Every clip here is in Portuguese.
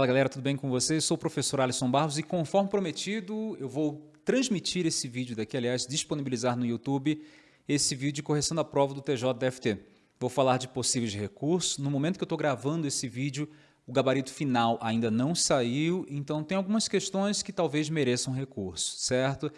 Fala galera, tudo bem com vocês? Sou o professor Alisson Barros e conforme prometido, eu vou transmitir esse vídeo daqui, aliás, disponibilizar no YouTube esse vídeo de correção da prova do TJ-DFT. Vou falar de possíveis recursos. No momento que eu estou gravando esse vídeo, o gabarito final ainda não saiu, então tem algumas questões que talvez mereçam recurso, certo?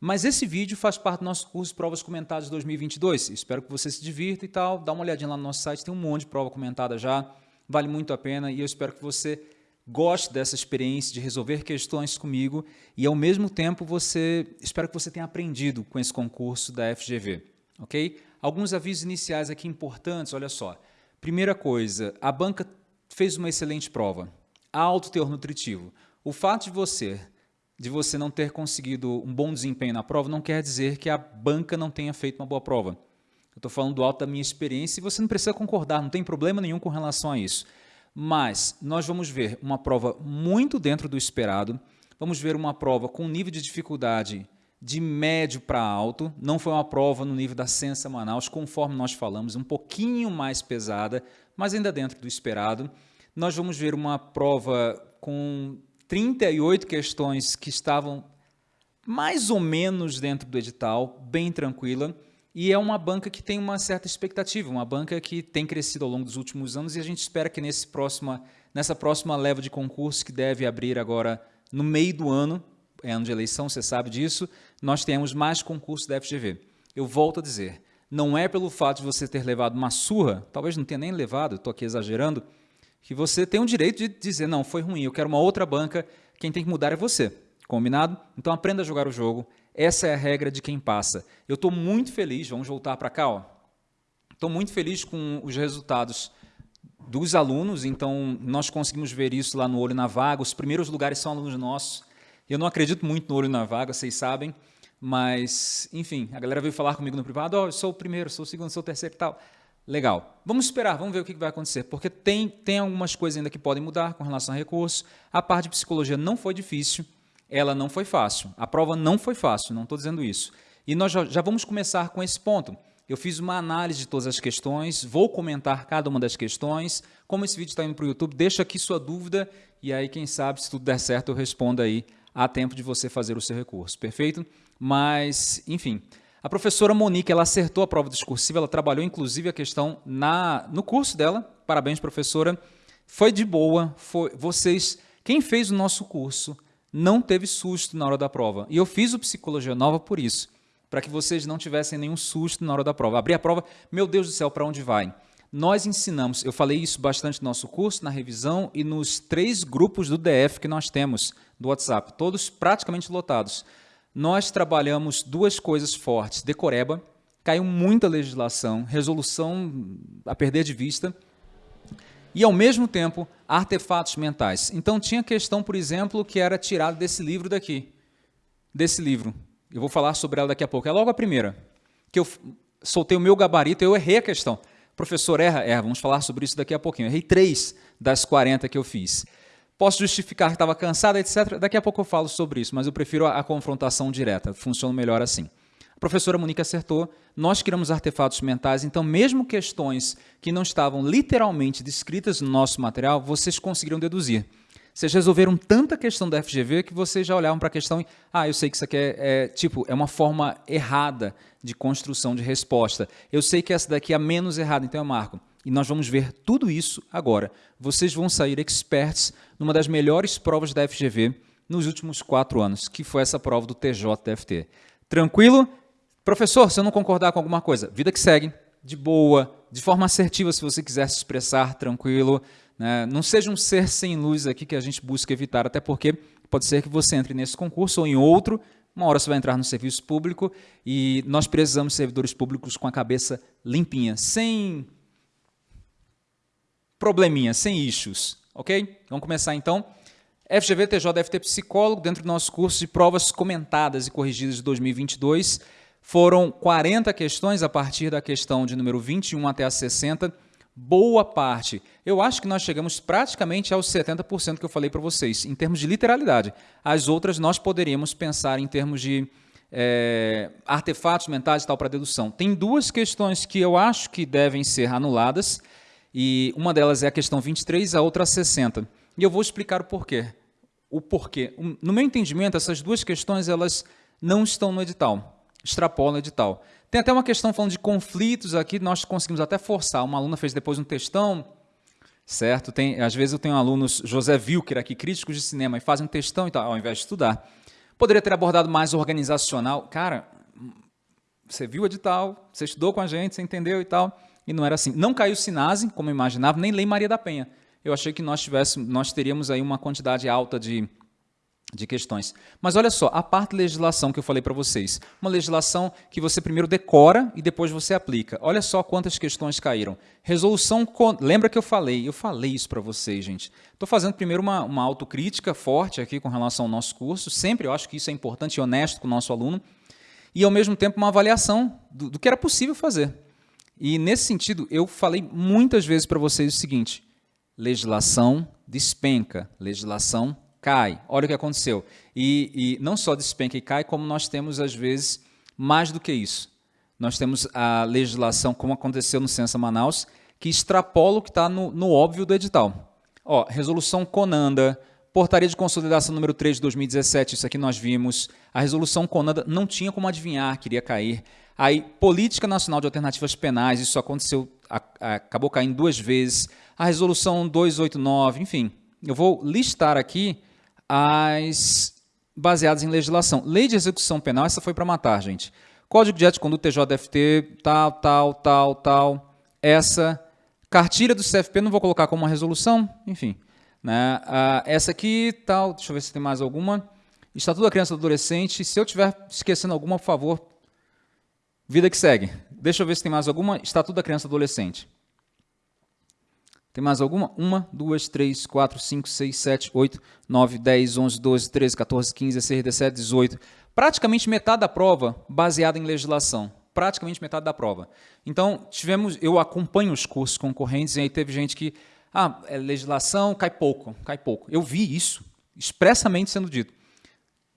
Mas esse vídeo faz parte do nosso curso Provas Comentadas 2022. Espero que você se divirta e tal. Dá uma olhadinha lá no nosso site, tem um monte de prova comentada já. Vale muito a pena e eu espero que você goste dessa experiência de resolver questões comigo e, ao mesmo tempo, você espero que você tenha aprendido com esse concurso da FGV. ok? Alguns avisos iniciais aqui importantes, olha só. Primeira coisa, a banca fez uma excelente prova. Alto teor nutritivo. O fato de você, de você não ter conseguido um bom desempenho na prova não quer dizer que a banca não tenha feito uma boa prova. Eu estou falando do alto da minha experiência e você não precisa concordar, não tem problema nenhum com relação a isso. Mas nós vamos ver uma prova muito dentro do esperado, vamos ver uma prova com nível de dificuldade de médio para alto, não foi uma prova no nível da Sensa Manaus, conforme nós falamos, um pouquinho mais pesada, mas ainda dentro do esperado. Nós vamos ver uma prova com 38 questões que estavam mais ou menos dentro do edital, bem tranquila, e é uma banca que tem uma certa expectativa, uma banca que tem crescido ao longo dos últimos anos e a gente espera que nesse próxima, nessa próxima leva de concurso que deve abrir agora no meio do ano, é ano de eleição, você sabe disso, nós temos mais concursos da FGV. Eu volto a dizer, não é pelo fato de você ter levado uma surra, talvez não tenha nem levado, estou aqui exagerando, que você tem o direito de dizer, não, foi ruim, eu quero uma outra banca, quem tem que mudar é você. Combinado? Então aprenda a jogar o jogo, essa é a regra de quem passa. Eu estou muito feliz, vamos voltar para cá, Estou muito feliz com os resultados dos alunos, então nós conseguimos ver isso lá no Olho na Vaga. Os primeiros lugares são alunos nossos. Eu não acredito muito no Olho na Vaga, vocês sabem, mas, enfim, a galera veio falar comigo no privado, oh, eu sou o primeiro, sou o segundo, sou o terceiro e tal. Legal. Vamos esperar, vamos ver o que vai acontecer, porque tem, tem algumas coisas ainda que podem mudar com relação a recursos. A parte de psicologia não foi difícil, ela não foi fácil. A prova não foi fácil, não estou dizendo isso. E nós já, já vamos começar com esse ponto. Eu fiz uma análise de todas as questões, vou comentar cada uma das questões. Como esse vídeo está indo para o YouTube, deixa aqui sua dúvida e aí, quem sabe, se tudo der certo, eu respondo aí a tempo de você fazer o seu recurso, perfeito? Mas, enfim, a professora Monique, ela acertou a prova discursiva, ela trabalhou inclusive a questão na, no curso dela, parabéns professora, foi de boa, foi, vocês, quem fez o nosso curso não teve susto na hora da prova. E eu fiz o Psicologia Nova por isso, para que vocês não tivessem nenhum susto na hora da prova. Abri a prova, meu Deus do céu, para onde vai? Nós ensinamos, eu falei isso bastante no nosso curso, na revisão e nos três grupos do DF que nós temos do WhatsApp, todos praticamente lotados. Nós trabalhamos duas coisas fortes, decoreba, caiu muita legislação, resolução a perder de vista, e, ao mesmo tempo, artefatos mentais. Então, tinha questão, por exemplo, que era tirada desse livro daqui, desse livro. Eu vou falar sobre ela daqui a pouco. É logo a primeira, que eu soltei o meu gabarito, eu errei a questão. Professor, erra? Erra, vamos falar sobre isso daqui a pouquinho. Eu errei três das 40 que eu fiz. Posso justificar que estava cansada, etc. Daqui a pouco eu falo sobre isso, mas eu prefiro a, a confrontação direta. Funciona melhor assim. A professora Monique acertou, nós criamos artefatos mentais, então mesmo questões que não estavam literalmente descritas no nosso material, vocês conseguiram deduzir. Vocês resolveram tanta questão da FGV que vocês já olhavam para a questão e, ah, eu sei que isso aqui é, é, tipo, é uma forma errada de construção de resposta. Eu sei que essa daqui é a menos errada, então eu marco. E nós vamos ver tudo isso agora. Vocês vão sair experts numa das melhores provas da FGV nos últimos quatro anos, que foi essa prova do TJ-TFT. Tranquilo? Professor, se eu não concordar com alguma coisa, vida que segue, de boa, de forma assertiva, se você quiser se expressar, tranquilo. Né? Não seja um ser sem luz aqui que a gente busca evitar, até porque pode ser que você entre nesse concurso ou em outro, uma hora você vai entrar no serviço público e nós precisamos de servidores públicos com a cabeça limpinha, sem probleminha, sem issues, ok? Vamos começar então. FGV TJ deve ter psicólogo dentro do nosso curso de provas comentadas e corrigidas de 2022. Foram 40 questões a partir da questão de número 21 até a 60. Boa parte. Eu acho que nós chegamos praticamente aos 70% que eu falei para vocês, em termos de literalidade. As outras nós poderíamos pensar em termos de é, artefatos mentais e tal para dedução. Tem duas questões que eu acho que devem ser anuladas, e uma delas é a questão 23, a outra a 60. E eu vou explicar o porquê. O porquê. No meu entendimento, essas duas questões elas não estão no edital. Extrapolam o edital. Tem até uma questão falando de conflitos aqui, nós conseguimos até forçar. Uma aluna fez depois um textão, certo? Tem, às vezes eu tenho alunos, José Wilker aqui, críticos de cinema, e fazem um textão e tal, ao invés de estudar. Poderia ter abordado mais organizacional. Cara, você viu o edital, você estudou com a gente, você entendeu e tal, e não era assim. Não caiu Sinase, como eu imaginava, nem Lei Maria da Penha. Eu achei que nós, tivéssemos, nós teríamos aí uma quantidade alta de, de questões. Mas olha só, a parte legislação que eu falei para vocês, uma legislação que você primeiro decora e depois você aplica. Olha só quantas questões caíram. Resolução, lembra que eu falei? Eu falei isso para vocês, gente. Estou fazendo primeiro uma, uma autocrítica forte aqui com relação ao nosso curso, sempre eu acho que isso é importante e honesto com o nosso aluno, e ao mesmo tempo uma avaliação do, do que era possível fazer. E nesse sentido, eu falei muitas vezes para vocês o seguinte, legislação despenca, legislação cai. Olha o que aconteceu. E, e não só despenca e cai, como nós temos, às vezes, mais do que isso. Nós temos a legislação, como aconteceu no Censa Manaus, que extrapola o que está no, no óbvio do edital. Ó, resolução Conanda, Portaria de Consolidação número 3 de 2017, isso aqui nós vimos. A resolução Conanda não tinha como adivinhar, queria cair. Aí, Política Nacional de Alternativas Penais, isso aconteceu, a, a, acabou caindo duas vezes. A resolução 289, enfim. Eu vou listar aqui as baseadas em legislação. Lei de execução penal, essa foi para matar, gente. Código de Ética Conduta TJFT, tal, tal, tal, tal. Essa. Cartilha do CFP, não vou colocar como uma resolução, enfim. Né? Ah, essa aqui, tal, deixa eu ver se tem mais alguma. Estatuto da Criança e do Adolescente. Se eu estiver esquecendo alguma, por favor, vida que segue. Deixa eu ver se tem mais alguma. Estatuto da Criança e do Adolescente. Tem mais alguma? Uma, duas, três, quatro, cinco, seis, sete, oito, nove, dez, onze, doze, treze, 14, 15, 16, 17, 18. Praticamente metade da prova baseada em legislação. Praticamente metade da prova. Então, tivemos, eu acompanho os cursos concorrentes e aí teve gente que ah, é legislação, cai pouco, cai pouco. Eu vi isso expressamente sendo dito.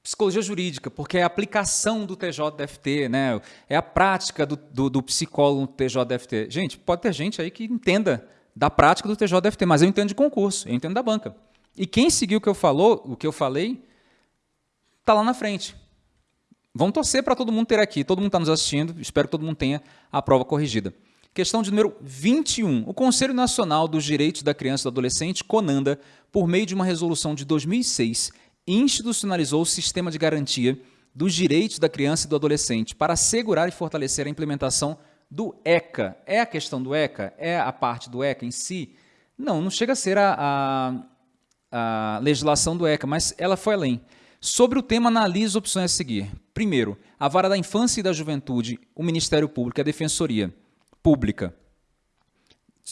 Psicologia jurídica, porque é a aplicação do TJDFT, né? é a prática do, do, do psicólogo no TJDFT. Gente, pode ter gente aí que entenda da prática do TJDFT, mas eu entendo de concurso, eu entendo da banca. E quem seguiu o que eu, falou, o que eu falei, está lá na frente. Vamos torcer para todo mundo ter aqui, todo mundo está nos assistindo, espero que todo mundo tenha a prova corrigida. Questão de número 21. O Conselho Nacional dos Direitos da Criança e do Adolescente, CONANDA, por meio de uma resolução de 2006, institucionalizou o sistema de garantia dos direitos da criança e do adolescente para assegurar e fortalecer a implementação do ECA. É a questão do ECA? É a parte do ECA em si? Não, não chega a ser a, a, a legislação do ECA, mas ela foi além. Sobre o tema, analise opções a seguir. Primeiro, a Vara da Infância e da Juventude, o Ministério Público e a Defensoria pública.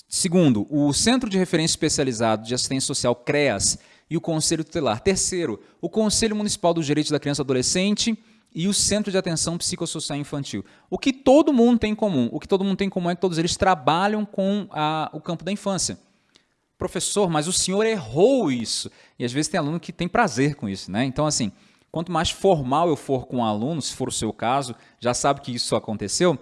Segundo, o Centro de Referência Especializado de Assistência Social, CREAS, e o Conselho Tutelar. Terceiro, o Conselho Municipal dos Direitos da Criança e Adolescente e o Centro de Atenção Psicossocial Infantil. O que todo mundo tem em comum? O que todo mundo tem em comum é que todos eles trabalham com a, o campo da infância. Professor, mas o senhor errou isso. E às vezes tem aluno que tem prazer com isso. Né? Então, assim, quanto mais formal eu for com o aluno, se for o seu caso, já sabe que isso aconteceu,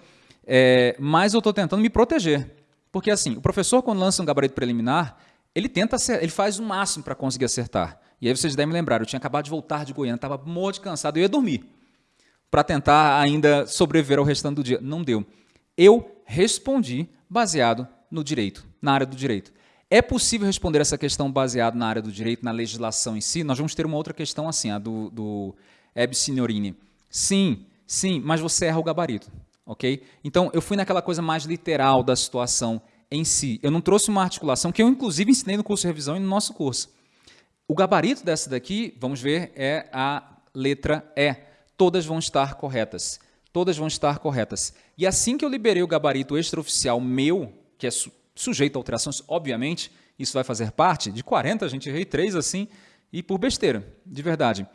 é, mas eu estou tentando me proteger. Porque assim, o professor quando lança um gabarito preliminar, ele tenta ele faz o máximo para conseguir acertar. E aí vocês devem lembrar, eu tinha acabado de voltar de Goiânia, estava morto de cansado, eu ia dormir para tentar ainda sobreviver ao restante do dia. Não deu. Eu respondi baseado no direito, na área do direito. É possível responder essa questão baseado na área do direito, na legislação em si? Nós vamos ter uma outra questão assim, a do, do Eb Signorini. Sim, sim, mas você erra o gabarito ok? Então, eu fui naquela coisa mais literal da situação em si. Eu não trouxe uma articulação, que eu inclusive ensinei no curso de revisão e no nosso curso. O gabarito dessa daqui, vamos ver, é a letra E. Todas vão estar corretas. Todas vão estar corretas. E assim que eu liberei o gabarito extraoficial meu, que é su sujeito a alterações, obviamente, isso vai fazer parte, de 40 a gente errei 3 assim, e por besteira, de verdade.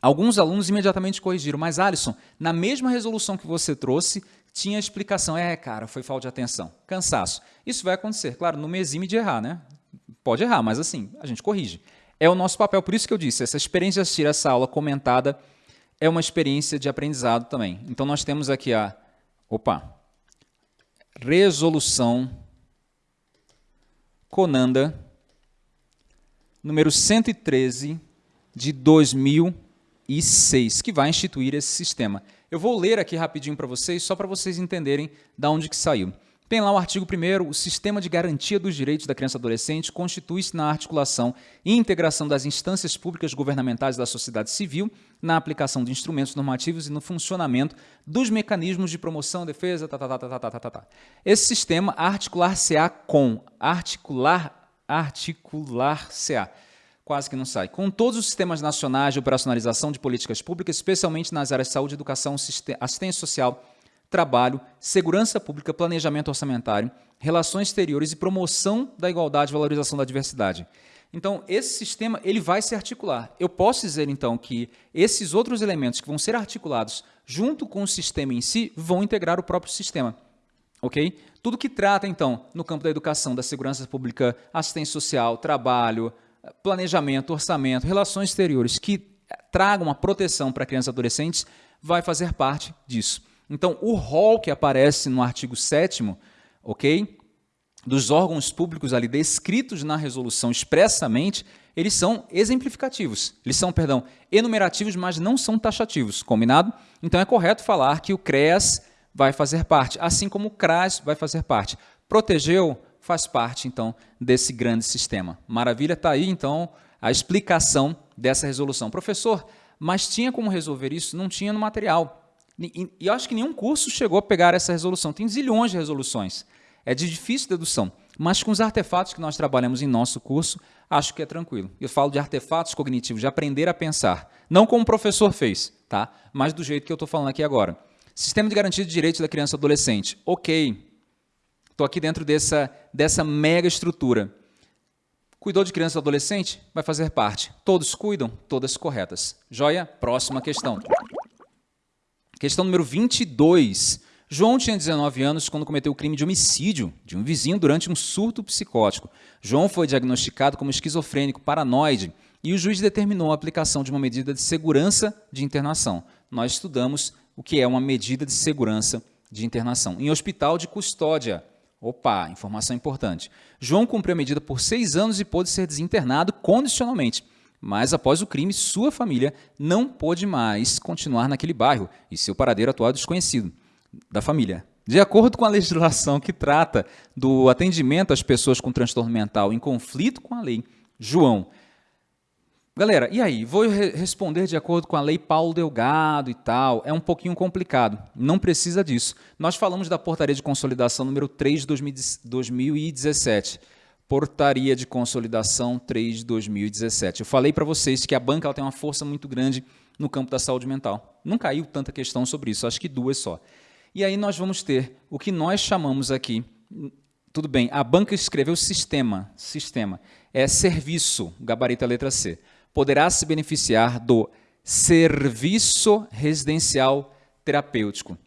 Alguns alunos imediatamente corrigiram, mas Alisson, na mesma resolução que você trouxe, tinha explicação. É, cara, foi falta de atenção, cansaço. Isso vai acontecer, claro, não me exime de errar, né? Pode errar, mas assim, a gente corrige. É o nosso papel, por isso que eu disse, essa experiência de assistir essa aula comentada é uma experiência de aprendizado também. Então nós temos aqui a, opa, resolução Conanda número 113 de 2006, que vai instituir esse sistema. Eu vou ler aqui rapidinho para vocês, só para vocês entenderem de onde que saiu. Tem lá o artigo 1 o sistema de garantia dos direitos da criança e adolescente constitui-se na articulação e integração das instâncias públicas governamentais da sociedade civil, na aplicação de instrumentos normativos e no funcionamento dos mecanismos de promoção, defesa, tá, tá, tá, tá, tá, tá, tá. Esse sistema articular-se-á com, articular, articular-se-á, quase que não sai, com todos os sistemas nacionais de operacionalização de políticas públicas, especialmente nas áreas de saúde, educação, assistência social, trabalho, segurança pública, planejamento orçamentário, relações exteriores e promoção da igualdade e valorização da diversidade. Então, esse sistema ele vai se articular. Eu posso dizer, então, que esses outros elementos que vão ser articulados junto com o sistema em si vão integrar o próprio sistema. Ok? Tudo que trata, então, no campo da educação, da segurança pública, assistência social, trabalho, planejamento, orçamento, relações exteriores, que tragam uma proteção para crianças e adolescentes, vai fazer parte disso. Então, o rol que aparece no artigo 7 ok, dos órgãos públicos ali descritos na resolução expressamente, eles são exemplificativos. Eles são, perdão, enumerativos, mas não são taxativos, combinado? Então é correto falar que o CREAS vai fazer parte, assim como o CRAS vai fazer parte. Protegeu faz parte, então, desse grande sistema. Maravilha, está aí, então, a explicação dessa resolução. Professor, mas tinha como resolver isso? Não tinha no material. E, eu acho que nenhum curso chegou a pegar essa resolução. Tem zilhões de resoluções. É de difícil dedução. Mas com os artefatos que nós trabalhamos em nosso curso, acho que é tranquilo. Eu falo de artefatos cognitivos, de aprender a pensar. Não como o professor fez, tá? mas do jeito que eu estou falando aqui agora. Sistema de garantia de direitos da criança e adolescente. Ok. Estou aqui dentro dessa, dessa mega estrutura. Cuidou de criança e adolescente? Vai fazer parte. Todos cuidam? Todas corretas. Joia? Próxima questão. Questão número 22. João tinha 19 anos quando cometeu o crime de homicídio de um vizinho durante um surto psicótico. João foi diagnosticado como esquizofrênico paranoide e o juiz determinou a aplicação de uma medida de segurança de internação. Nós estudamos o que é uma medida de segurança de internação. Em hospital de custódia. Opa, informação importante. João cumpriu a medida por seis anos e pôde ser desinternado condicionalmente. Mas após o crime, sua família não pôde mais continuar naquele bairro e seu paradeiro atual é desconhecido da família. De acordo com a legislação que trata do atendimento às pessoas com transtorno mental em conflito com a lei, João. Galera, e aí? Vou re responder de acordo com a lei Paulo Delgado e tal. É um pouquinho complicado. Não precisa disso. Nós falamos da portaria de consolidação número 3 de 2017. Portaria de Consolidação 3 de 2017. Eu falei para vocês que a banca ela tem uma força muito grande no campo da saúde mental. Não caiu tanta questão sobre isso, acho que duas só. E aí nós vamos ter o que nós chamamos aqui, tudo bem, a banca escreveu sistema, sistema, é serviço, gabarito a letra C. Poderá se beneficiar do serviço residencial terapêutico.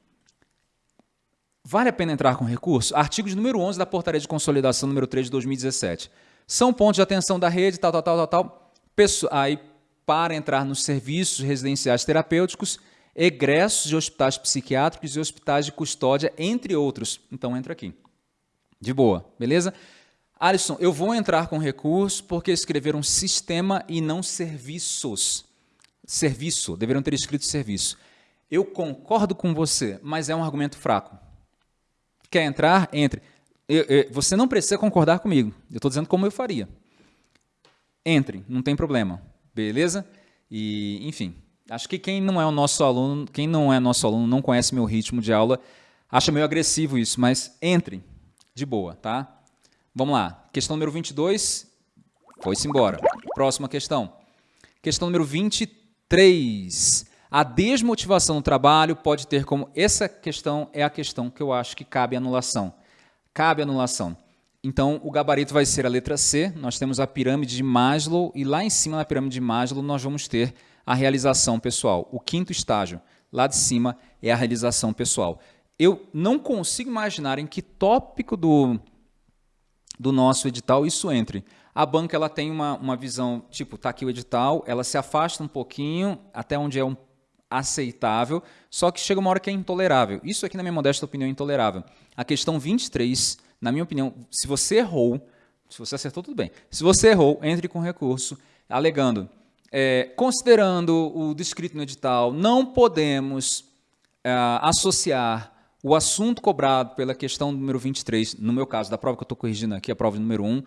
Vale a pena entrar com recurso? Artigos número 11 da Portaria de Consolidação número 3 de 2017. São pontos de atenção da rede, tal, tal, tal, tal, tal. Aí, para entrar nos serviços residenciais terapêuticos, egressos de hospitais psiquiátricos e hospitais de custódia, entre outros. Então, entra aqui. De boa, beleza? Alisson, eu vou entrar com recurso porque escreveram sistema e não serviços. Serviço, deveriam ter escrito serviço. Eu concordo com você, mas é um argumento fraco. Quer entrar? Entre. Eu, eu, você não precisa concordar comigo. Eu estou dizendo como eu faria. Entre, não tem problema. Beleza? E, enfim, acho que quem não é o nosso aluno, quem não é nosso aluno, não conhece meu ritmo de aula, acha meio agressivo isso, mas entre, de boa, tá? Vamos lá. Questão número 22, foi-se embora. Próxima questão. Questão número 23. A desmotivação no trabalho pode ter como... Essa questão é a questão que eu acho que cabe anulação. Cabe anulação. Então, o gabarito vai ser a letra C, nós temos a pirâmide de Maslow, e lá em cima da pirâmide de Maslow nós vamos ter a realização pessoal. O quinto estágio, lá de cima, é a realização pessoal. Eu não consigo imaginar em que tópico do, do nosso edital isso entre. A banca ela tem uma, uma visão, tipo, está aqui o edital, ela se afasta um pouquinho, até onde é um aceitável, só que chega uma hora que é intolerável. Isso aqui, na minha modesta opinião, é intolerável. A questão 23, na minha opinião, se você errou, Se você acertou, tudo bem. Se você errou, entre com recurso, alegando, é, considerando o descrito no edital, não podemos é, associar o assunto cobrado pela questão número 23, no meu caso, da prova que eu estou corrigindo aqui, a prova número 1,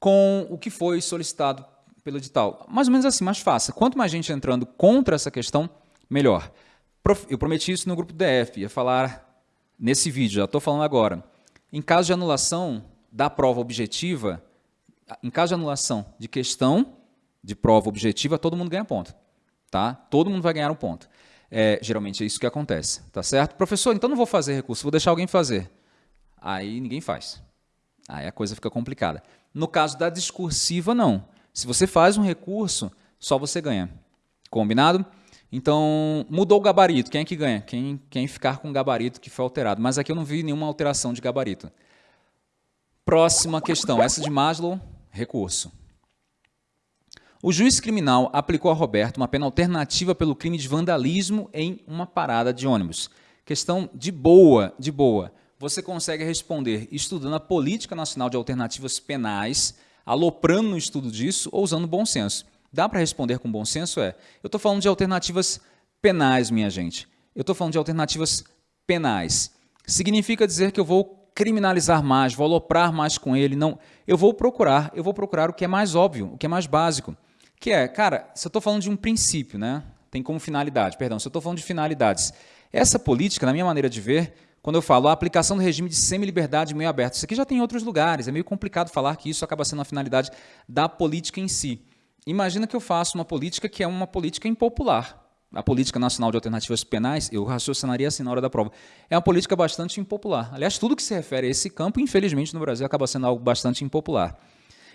com o que foi solicitado pelo edital. Mais ou menos assim, mais fácil. Quanto mais gente entrando contra essa questão, melhor. Eu prometi isso no grupo DF, ia falar nesse vídeo, já estou falando agora. Em caso de anulação da prova objetiva, em caso de anulação de questão de prova objetiva, todo mundo ganha ponto. Tá? Todo mundo vai ganhar um ponto. É, geralmente é isso que acontece, tá certo? Professor, então não vou fazer recurso, vou deixar alguém fazer. Aí ninguém faz. Aí a coisa fica complicada. No caso da discursiva, não. Se você faz um recurso, só você ganha. Combinado? Então, mudou o gabarito. Quem é que ganha? Quem, quem ficar com o gabarito que foi alterado. Mas aqui eu não vi nenhuma alteração de gabarito. Próxima questão. Essa de Maslow, recurso. O juiz criminal aplicou a Roberto uma pena alternativa pelo crime de vandalismo em uma parada de ônibus. Questão de boa, de boa. Você consegue responder estudando a Política Nacional de Alternativas Penais, aloprando no estudo disso ou usando bom senso. Dá para responder com bom senso? É. Eu estou falando de alternativas penais, minha gente. Eu estou falando de alternativas penais. Significa dizer que eu vou criminalizar mais, vou aloprar mais com ele. Não, eu vou procurar, eu vou procurar o que é mais óbvio, o que é mais básico. Que é, cara, se eu estou falando de um princípio, né? Tem como finalidade, perdão, se eu estou falando de finalidades. Essa política, na minha maneira de ver, quando eu falo a aplicação do regime de semi-liberdade meio aberto, isso aqui já tem em outros lugares, é meio complicado falar que isso acaba sendo a finalidade da política em si. Imagina que eu faço uma política que é uma política impopular. A Política Nacional de Alternativas Penais, eu raciocinaria assim na hora da prova, é uma política bastante impopular. Aliás, tudo que se refere a esse campo, infelizmente, no Brasil, acaba sendo algo bastante impopular.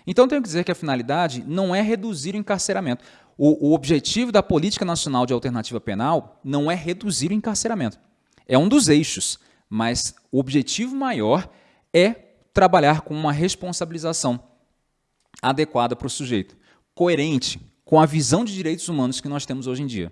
Então, tenho que dizer que a finalidade não é reduzir o encarceramento. O, o objetivo da Política Nacional de Alternativa Penal não é reduzir o encarceramento. É um dos eixos, mas o objetivo maior é trabalhar com uma responsabilização adequada para o sujeito coerente com a visão de direitos humanos que nós temos hoje em dia.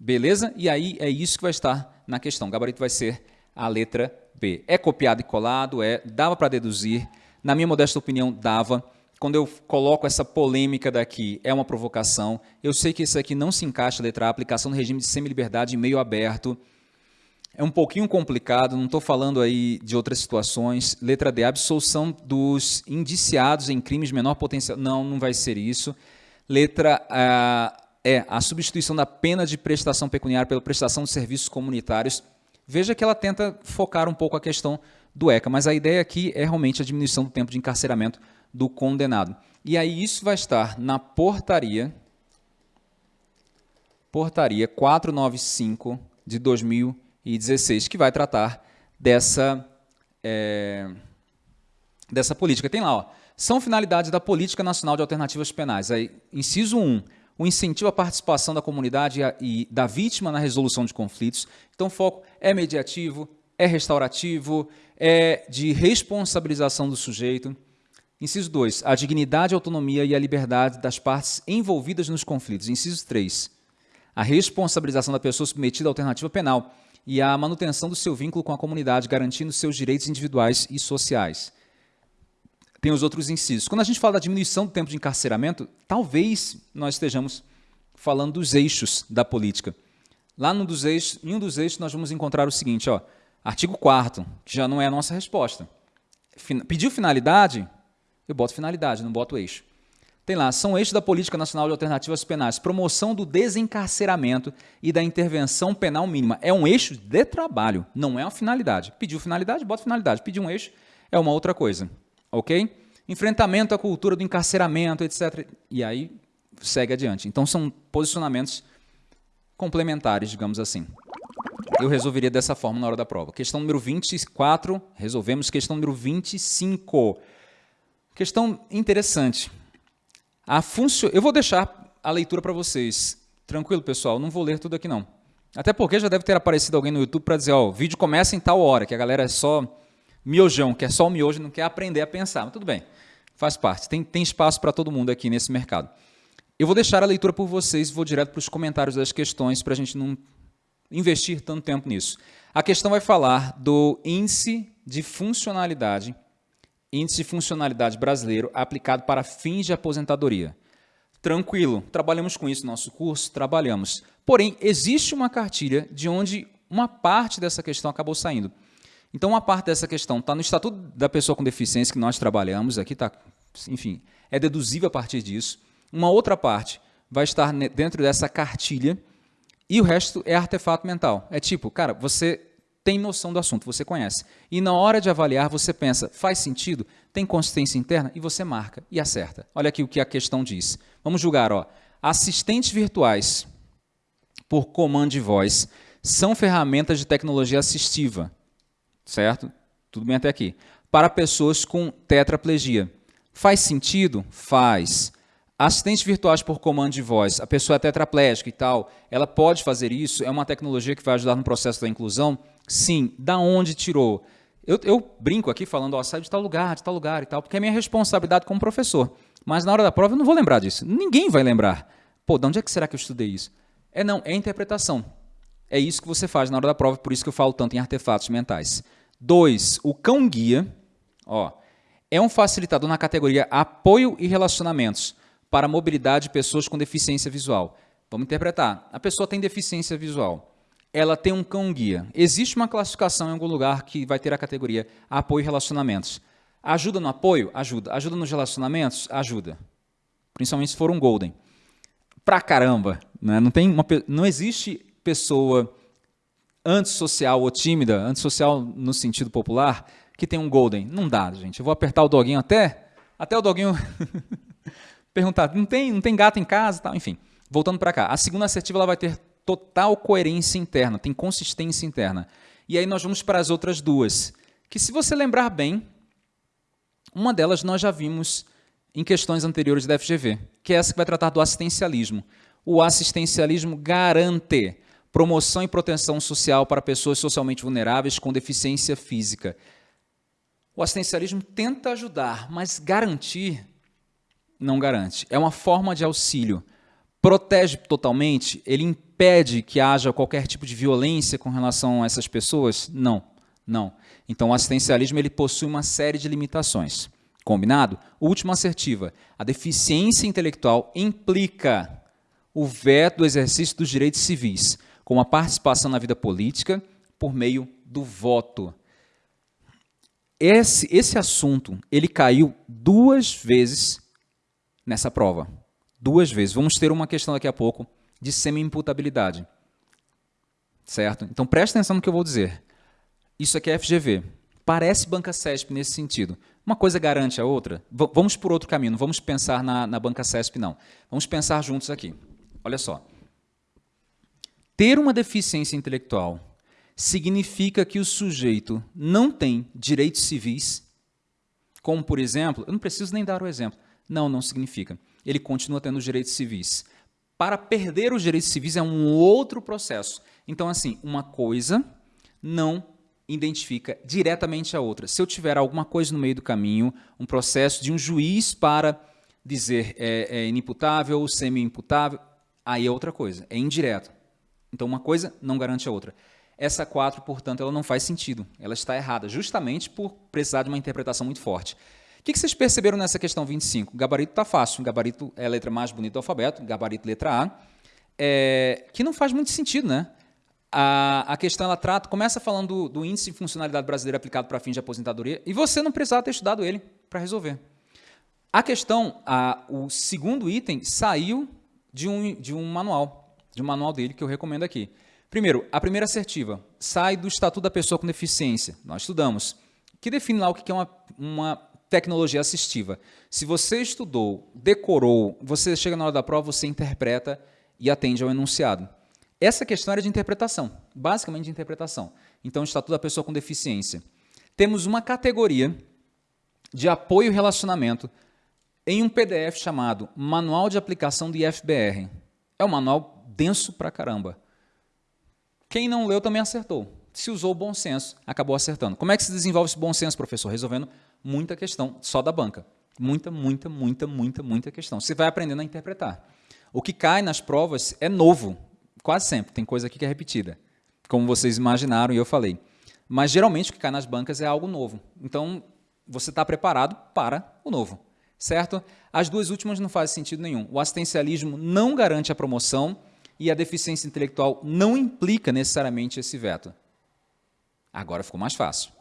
Beleza? E aí é isso que vai estar na questão. O gabarito vai ser a letra B. É copiado e colado? É. Dava para deduzir? Na minha modesta opinião, dava. Quando eu coloco essa polêmica daqui, é uma provocação. Eu sei que isso aqui não se encaixa, letra A, aplicação do regime de semi-liberdade meio aberto. É um pouquinho complicado, não estou falando aí de outras situações. Letra D, absolução dos indiciados em crimes de menor potencial. Não, não vai ser isso. Letra A é a substituição da pena de prestação pecuniária pela prestação de serviços comunitários. Veja que ela tenta focar um pouco a questão do ECA, mas a ideia aqui é realmente a diminuição do tempo de encarceramento do condenado. E aí isso vai estar na portaria, portaria 495 de 2016, que vai tratar dessa, é, dessa política. Tem lá, ó, são finalidades da Política Nacional de Alternativas Penais. Aí, inciso 1, o incentivo à participação da comunidade e da vítima na resolução de conflitos. Então, o foco é mediativo, é restaurativo, é de responsabilização do sujeito. Inciso 2, a dignidade, a autonomia e a liberdade das partes envolvidas nos conflitos. Inciso 3, a responsabilização da pessoa submetida à alternativa penal e a manutenção do seu vínculo com a comunidade, garantindo seus direitos individuais e sociais tem os outros incisos. Quando a gente fala da diminuição do tempo de encarceramento, talvez nós estejamos falando dos eixos da política. Lá no dos eixos, em um dos eixos nós vamos encontrar o seguinte, ó, artigo 4 que já não é a nossa resposta. Pediu finalidade? Eu boto finalidade, não boto eixo. Tem lá, são eixos da Política Nacional de Alternativas Penais, promoção do desencarceramento e da intervenção penal mínima. É um eixo de trabalho, não é uma finalidade. Pediu finalidade, bota finalidade. Pediu um eixo, é uma outra coisa ok? Enfrentamento à cultura do encarceramento, etc. E aí segue adiante. Então são posicionamentos complementares, digamos assim. Eu resolveria dessa forma na hora da prova. Questão número 24, resolvemos. Questão número 25. Questão interessante. A funcio... Eu vou deixar a leitura para vocês. Tranquilo, pessoal? Não vou ler tudo aqui, não. Até porque já deve ter aparecido alguém no YouTube para dizer, ó, o vídeo começa em tal hora, que a galera é só miojão, que é só o miojo, não quer aprender a pensar. Mas tudo bem, faz parte. Tem, tem espaço para todo mundo aqui nesse mercado. Eu vou deixar a leitura por vocês e vou direto para os comentários das questões para a gente não investir tanto tempo nisso. A questão vai falar do índice de funcionalidade Índice de Funcionalidade Brasileiro aplicado para fins de aposentadoria. Tranquilo, trabalhamos com isso no nosso curso? Trabalhamos. Porém, existe uma cartilha de onde uma parte dessa questão acabou saindo. Então, uma parte dessa questão está no Estatuto da Pessoa com Deficiência que nós trabalhamos, aqui está, enfim, é deduzível a partir disso. Uma outra parte vai estar dentro dessa cartilha e o resto é artefato mental. É tipo, cara, você tem noção do assunto, você conhece. E na hora de avaliar, você pensa, faz sentido? Tem consistência interna? E você marca e acerta. Olha aqui o que a questão diz. Vamos julgar, ó. Assistentes virtuais por comando de voz são ferramentas de tecnologia assistiva, certo? Tudo bem até aqui. Para pessoas com tetraplegia. Faz sentido? Faz. Assistentes virtuais por comando de voz, a pessoa é tetraplégica e tal, ela pode fazer isso? É uma tecnologia que vai ajudar no processo da inclusão? Sim. Da onde tirou? Eu, eu brinco aqui falando, ó, sai de tal lugar, de tal lugar e tal, porque é minha responsabilidade como professor. Mas na hora da prova eu não vou lembrar disso. Ninguém vai lembrar. Pô, de onde é que será que eu estudei isso? É não, é interpretação. É isso que você faz na hora da prova, por isso que eu falo tanto em artefatos mentais. Dois, o cão-guia, ó, é um facilitador na categoria apoio e relacionamentos para a mobilidade de pessoas com deficiência visual. Vamos interpretar. A pessoa tem deficiência visual. Ela tem um cão-guia. Existe uma classificação em algum lugar que vai ter a categoria apoio e relacionamentos. Ajuda no apoio? Ajuda. Ajuda nos relacionamentos? Ajuda. Principalmente se for um golden. Pra caramba. Né? Não, tem uma, não existe pessoa antissocial ou tímida, antissocial no sentido popular, que tem um golden. Não dá, gente. Eu vou apertar o doguinho até, até o doguinho perguntar, não tem, não tem gato em casa, tal, enfim. Voltando para cá, a segunda assertiva ela vai ter total coerência interna, tem consistência interna. E aí nós vamos para as outras duas, que se você lembrar bem, uma delas nós já vimos em questões anteriores da FGV, que é essa que vai tratar do assistencialismo. O assistencialismo garante promoção e proteção social para pessoas socialmente vulneráveis com deficiência física. O assistencialismo tenta ajudar, mas garantir não garante. É uma forma de auxílio. Protege totalmente? Ele impede que haja qualquer tipo de violência com relação a essas pessoas? Não, não. Então o assistencialismo ele possui uma série de limitações. Combinado? Última assertiva. A deficiência intelectual implica o veto do exercício dos direitos civis, com a participação na vida política por meio do voto. Esse, esse assunto ele caiu duas vezes nessa prova. Duas vezes. Vamos ter uma questão daqui a pouco de semi-imputabilidade. Certo? Então preste atenção no que eu vou dizer. Isso aqui é FGV. Parece banca CESP nesse sentido. Uma coisa garante a outra. V vamos por outro caminho, não vamos pensar na, na banca CESP, não. Vamos pensar juntos aqui. Olha só. Ter uma deficiência intelectual significa que o sujeito não tem direitos civis, como, por exemplo, eu não preciso nem dar o exemplo, não, não significa. Ele continua tendo os direitos civis. Para perder os direitos civis é um outro processo. Então, assim, uma coisa não identifica diretamente a outra. Se eu tiver alguma coisa no meio do caminho, um processo de um juiz para dizer é, é inimputável, semi-imputável, aí é outra coisa, é indireto. Então, uma coisa não garante a outra. Essa 4, portanto, ela não faz sentido. Ela está errada, justamente por precisar de uma interpretação muito forte. O que vocês perceberam nessa questão 25? O gabarito está fácil. O gabarito é a letra mais bonita do alfabeto, gabarito letra A, é, que não faz muito sentido, né? A, a questão ela trata, começa falando do, do índice de funcionalidade brasileira aplicado para fins de aposentadoria e você não precisava ter estudado ele para resolver. A questão, a, o segundo item saiu de um, de um manual de um manual dele que eu recomendo aqui. Primeiro, a primeira assertiva sai do Estatuto da Pessoa com Deficiência. Nós estudamos. Que define lá o que é uma, uma tecnologia assistiva. Se você estudou, decorou, você chega na hora da prova, você interpreta e atende ao enunciado. Essa questão era de interpretação, basicamente de interpretação. Então, Estatuto da Pessoa com Deficiência. Temos uma categoria de apoio e relacionamento em um PDF chamado Manual de Aplicação do IFBR. É um manual denso pra caramba. Quem não leu também acertou. Se usou o bom senso, acabou acertando. Como é que se desenvolve esse bom senso, professor? Resolvendo muita questão só da banca. Muita, muita, muita, muita, muita questão. Você vai aprendendo a interpretar. O que cai nas provas é novo, quase sempre. Tem coisa aqui que é repetida, como vocês imaginaram e eu falei. Mas geralmente o que cai nas bancas é algo novo. Então, você está preparado para o novo, certo? As duas últimas não fazem sentido nenhum. O assistencialismo não garante a promoção e a deficiência intelectual não implica necessariamente esse veto. Agora ficou mais fácil.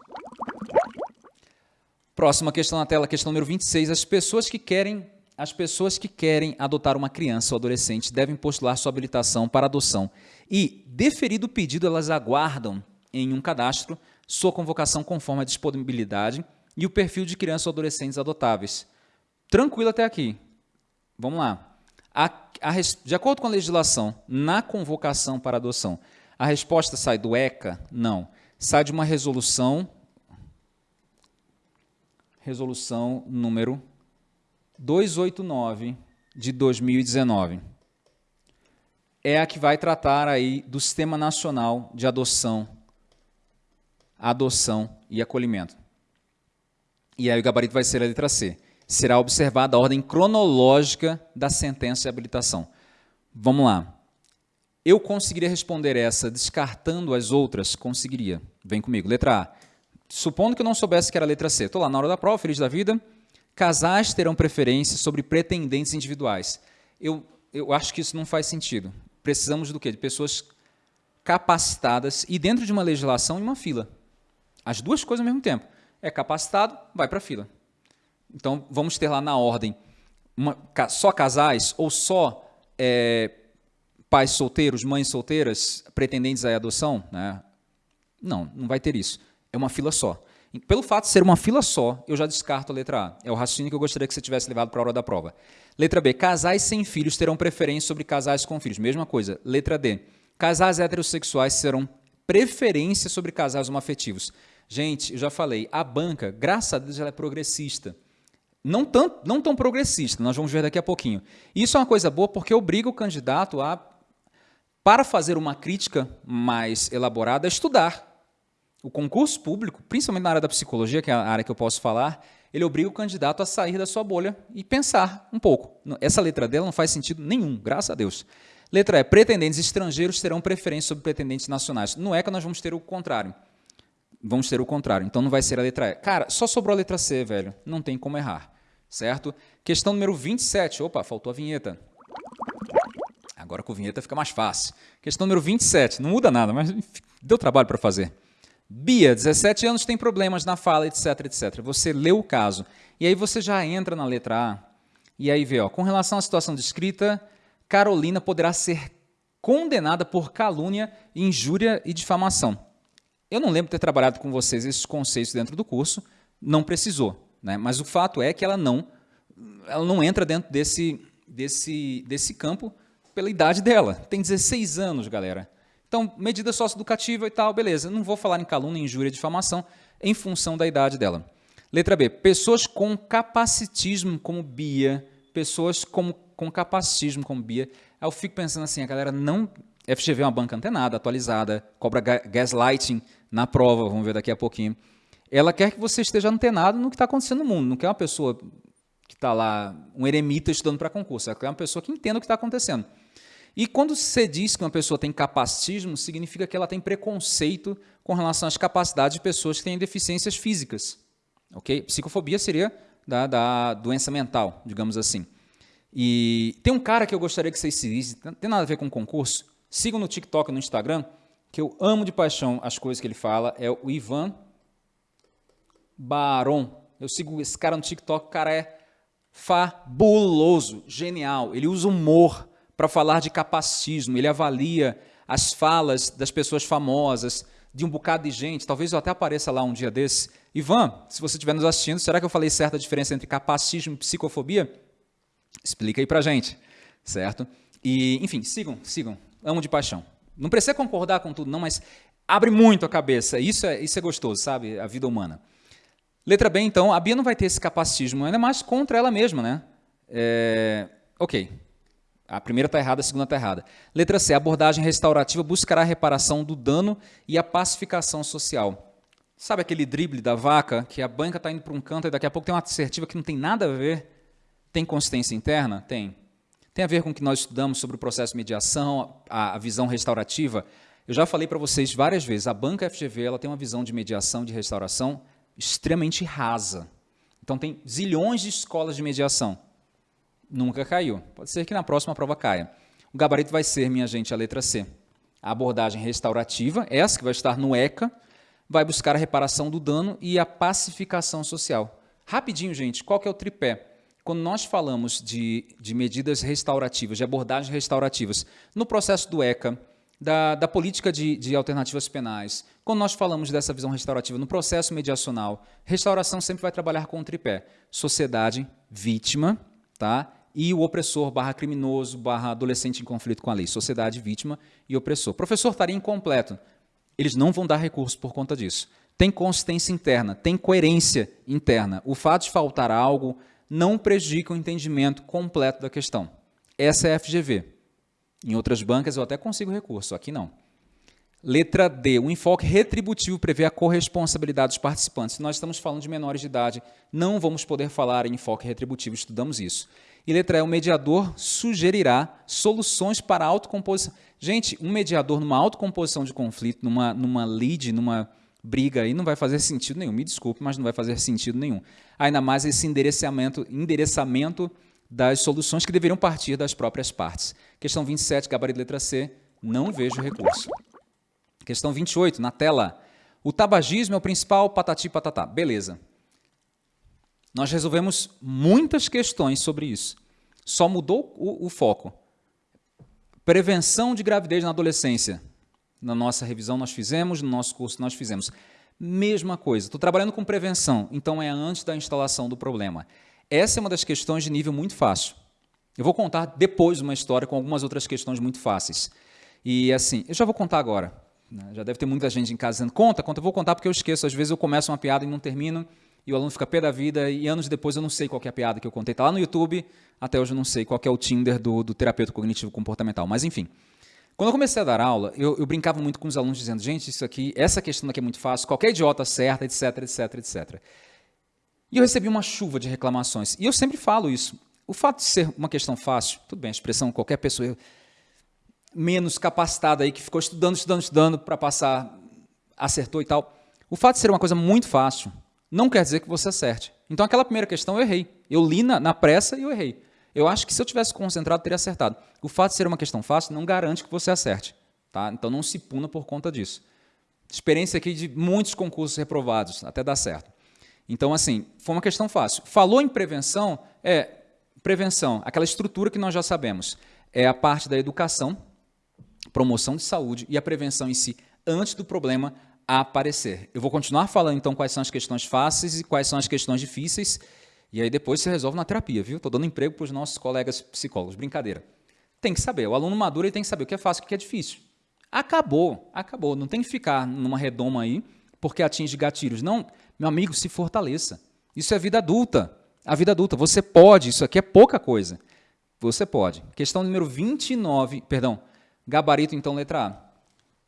Próxima questão na tela, questão número 26. As pessoas que querem as pessoas que querem adotar uma criança ou adolescente devem postular sua habilitação para adoção e, deferido o pedido, elas aguardam em um cadastro sua convocação conforme a disponibilidade e o perfil de crianças ou adolescentes adotáveis. Tranquilo até aqui. Vamos lá. A, de acordo com a legislação, na convocação para adoção, a resposta sai do ECA? Não. Sai de uma resolução, resolução número 289 de 2019. É a que vai tratar aí do Sistema Nacional de Adoção, Adoção e Acolhimento. E aí o gabarito vai ser a letra C. Será observada a ordem cronológica da sentença de habilitação. Vamos lá. Eu conseguiria responder essa descartando as outras? Conseguiria. Vem comigo. Letra A. Supondo que eu não soubesse que era a letra C. Estou lá na hora da prova, feliz da vida casais terão preferência sobre pretendentes individuais. Eu, eu acho que isso não faz sentido. Precisamos do quê? De pessoas capacitadas e dentro de uma legislação em uma fila. As duas coisas ao mesmo tempo. É capacitado, vai para a fila. Então, vamos ter lá na ordem uma, só casais ou só é, pais solteiros, mães solteiras, pretendentes à adoção? Né? Não, não vai ter isso. É uma fila só. Pelo fato de ser uma fila só, eu já descarto a letra A. É o raciocínio que eu gostaria que você tivesse levado para a hora da prova. Letra B. Casais sem filhos terão preferência sobre casais com filhos. Mesma coisa. Letra D. Casais heterossexuais serão preferência sobre casais homoafetivos. Gente, eu já falei, a banca, graças a Deus, ela é progressista. Não tão, não tão progressista, nós vamos ver daqui a pouquinho. Isso é uma coisa boa porque obriga o candidato a, para fazer uma crítica mais elaborada, estudar o concurso público, principalmente na área da psicologia, que é a área que eu posso falar, ele obriga o candidato a sair da sua bolha e pensar um pouco. Essa letra dela não faz sentido nenhum, graças a Deus. Letra E, pretendentes estrangeiros terão preferência sobre pretendentes nacionais. Não é que nós vamos ter o contrário. Vamos ter o contrário, então não vai ser a letra E. Cara, só sobrou a letra C, velho. Não tem como errar, certo? Questão número 27. Opa, faltou a vinheta. Agora com a vinheta fica mais fácil. Questão número 27. Não muda nada, mas deu trabalho para fazer. Bia, 17 anos, tem problemas na fala, etc, etc. Você lê o caso. E aí você já entra na letra A. E aí vê, ó, com relação à situação descrita, Carolina poderá ser condenada por calúnia, injúria e difamação. Eu não lembro de ter trabalhado com vocês esses conceitos dentro do curso, não precisou. Né? Mas o fato é que ela não, ela não entra dentro desse, desse, desse campo pela idade dela. Tem 16 anos, galera. Então, medida socioeducativa e tal, beleza. Não vou falar em calúnia, injúria difamação em função da idade dela. Letra B. Pessoas com capacitismo como Bia, pessoas com, com capacitismo como Bia. Eu fico pensando assim, a galera não... FGV é uma banca antenada, atualizada, cobra gaslighting na prova, vamos ver daqui a pouquinho. Ela quer que você esteja antenado no que está acontecendo no mundo, não quer uma pessoa que está lá, um eremita estudando para concurso, ela quer uma pessoa que entenda o que está acontecendo. E quando você diz que uma pessoa tem capacitismo, significa que ela tem preconceito com relação às capacidades de pessoas que têm deficiências físicas. ok? Psicofobia seria da, da doença mental, digamos assim. E tem um cara que eu gostaria que vocês seguissem, não tem nada a ver com concurso, sigam no TikTok e no Instagram, que eu amo de paixão as coisas que ele fala, é o Ivan Baron. Eu sigo esse cara no TikTok, o cara é fabuloso, genial, ele usa humor para falar de capacitismo, ele avalia as falas das pessoas famosas, de um bocado de gente, talvez eu até apareça lá um dia desse. Ivan, se você estiver nos assistindo, será que eu falei certa diferença entre capacitismo e psicofobia? Explica aí pra gente, certo? E, enfim, sigam, sigam, amo de paixão. Não precisa concordar com tudo não, mas abre muito a cabeça, isso é, isso é gostoso, sabe? A vida humana. Letra B, então, a Bia não vai ter esse capacitismo, ainda mais contra ela mesma, né? É, ok, a primeira está errada, a segunda está errada. Letra C. A abordagem restaurativa buscará a reparação do dano e a pacificação social. Sabe aquele drible da vaca, que a banca está indo para um canto e daqui a pouco tem uma assertiva que não tem nada a ver? Tem consistência interna? Tem. Tem a ver com o que nós estudamos sobre o processo de mediação, a, a visão restaurativa? Eu já falei para vocês várias vezes, a banca FGV ela tem uma visão de mediação, de restauração extremamente rasa. Então tem zilhões de escolas de mediação. Nunca caiu. Pode ser que na próxima prova caia. O gabarito vai ser, minha gente, a letra C. A abordagem restaurativa, essa que vai estar no ECA, vai buscar a reparação do dano e a pacificação social. Rapidinho, gente, qual que é o tripé? Quando nós falamos de, de medidas restaurativas, de abordagens restaurativas, no processo do ECA, da, da política de, de, alternativas penais, quando nós falamos dessa visão restaurativa no processo mediacional, restauração sempre vai trabalhar com o tripé. Sociedade, vítima, tá? e o opressor barra criminoso barra adolescente em conflito com a lei. Sociedade, vítima e opressor. Professor estaria incompleto. Eles não vão dar recurso por conta disso. Tem consistência interna, tem coerência interna. O fato de faltar algo não prejudica o entendimento completo da questão. Essa é a FGV. Em outras bancas eu até consigo recurso, aqui não. Letra D, o enfoque retributivo prevê a corresponsabilidade dos participantes. Se nós estamos falando de menores de idade, não vamos poder falar em enfoque retributivo, estudamos isso. E letra E, o mediador sugerirá soluções para a autocomposição. Gente, um mediador numa autocomposição de conflito, numa, numa lead, numa briga aí, não vai fazer sentido nenhum. Me desculpe, mas não vai fazer sentido nenhum. Ainda mais esse endereçamento, endereçamento das soluções que deveriam partir das próprias partes. Questão 27, gabarito letra C, não vejo recurso. Questão 28, na tela. O tabagismo é o principal patati patatá. Beleza. Nós resolvemos muitas questões sobre isso. Só mudou o, o foco. Prevenção de gravidez na adolescência. Na nossa revisão nós fizemos, no nosso curso nós fizemos. Mesma coisa. Estou trabalhando com prevenção, então é antes da instalação do problema. Essa é uma das questões de nível muito fácil. Eu vou contar depois uma história com algumas outras questões muito fáceis. E assim, eu já vou contar agora. Né? Já deve ter muita gente em casa dizendo, conta, conta, eu vou contar porque eu esqueço. Às vezes eu começo uma piada e não termino, e o aluno fica pé da vida, e anos depois eu não sei qual é a piada que eu contei. Está lá no YouTube, até hoje eu não sei qual é o Tinder do, do terapeuta cognitivo comportamental. Mas enfim, quando eu comecei a dar aula, eu, eu, brincava muito com os alunos dizendo, gente, isso aqui, essa questão aqui é muito fácil, qualquer idiota acerta, etc, etc, etc. E eu recebi uma chuva de reclamações. E eu sempre falo isso. O fato de ser uma questão fácil, tudo bem, a expressão qualquer pessoa menos capacitada aí, que ficou estudando, estudando, estudando para passar, acertou e tal. O fato de ser uma coisa muito fácil não quer dizer que você acerte. Então, aquela primeira questão eu errei. Eu li na, na pressa e eu errei. Eu acho que se eu tivesse concentrado, teria acertado. O fato de ser uma questão fácil não garante que você acerte. Tá? Então, não se puna por conta disso. Experiência aqui de muitos concursos reprovados, até dar certo. Então, assim, foi uma questão fácil. Falou em prevenção, é prevenção, aquela estrutura que nós já sabemos. É a parte da educação, promoção de saúde e a prevenção em si, antes do problema aparecer. Eu vou continuar falando, então, quais são as questões fáceis e quais são as questões difíceis, e aí depois você resolve na terapia, viu? Estou dando emprego para os nossos colegas psicólogos, brincadeira. Tem que saber, o aluno maduro ele tem que saber o que é fácil e o que é difícil. Acabou, acabou. Não tem que ficar numa redoma aí porque atinge gatilhos. Não, meu amigo, se fortaleça. Isso é vida adulta. A vida adulta, você pode, isso aqui é pouca coisa. Você pode. Questão número 29, perdão, gabarito então letra A.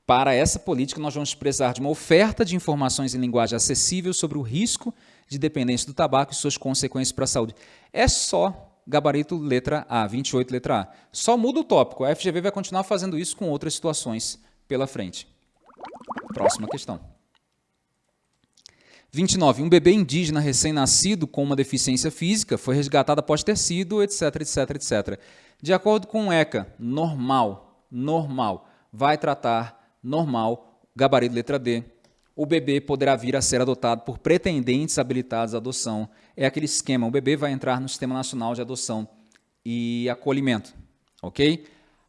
Para essa política, nós vamos precisar de uma oferta de informações em linguagem acessível sobre o risco de dependência do tabaco e suas consequências para a saúde. É só gabarito letra A, 28 letra A. Só muda o tópico. A FGV vai continuar fazendo isso com outras situações pela frente. Próxima questão. 29. Um bebê indígena recém-nascido com uma deficiência física foi resgatado após ter sido, etc, etc, etc. De acordo com o ECA, normal, normal, vai tratar normal, gabarito letra D, o bebê poderá vir a ser adotado por pretendentes habilitados à adoção. É aquele esquema, o bebê vai entrar no Sistema Nacional de Adoção e Acolhimento, ok?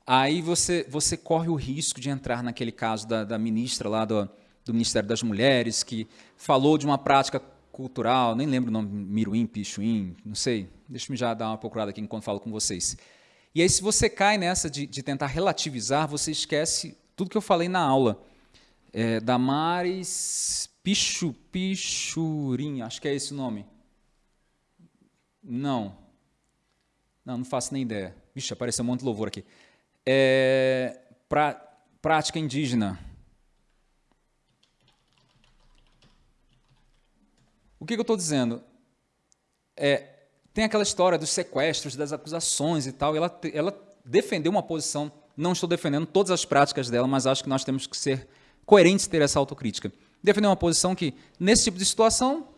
Aí você, você corre o risco de entrar naquele caso da, da ministra lá do, do Ministério das Mulheres, que falou de uma prática cultural, nem lembro o nome, Miruim, Pichuim, não sei, deixa-me já dar uma procurada aqui enquanto falo com vocês. E aí se você cai nessa de, de tentar relativizar, você esquece tudo que eu falei na aula é, Damares Pichu, Pichurim, acho que é esse o nome. Não. Não, não faço nem ideia. Vixe, apareceu um monte de louvor aqui. É, pra, prática indígena. O que, que eu estou dizendo? É, tem aquela história dos sequestros, das acusações e tal, e ela, ela defendeu uma posição, não estou defendendo todas as práticas dela, mas acho que nós temos que ser coerentes ter essa autocrítica. Defender uma posição que, nesse tipo de situação,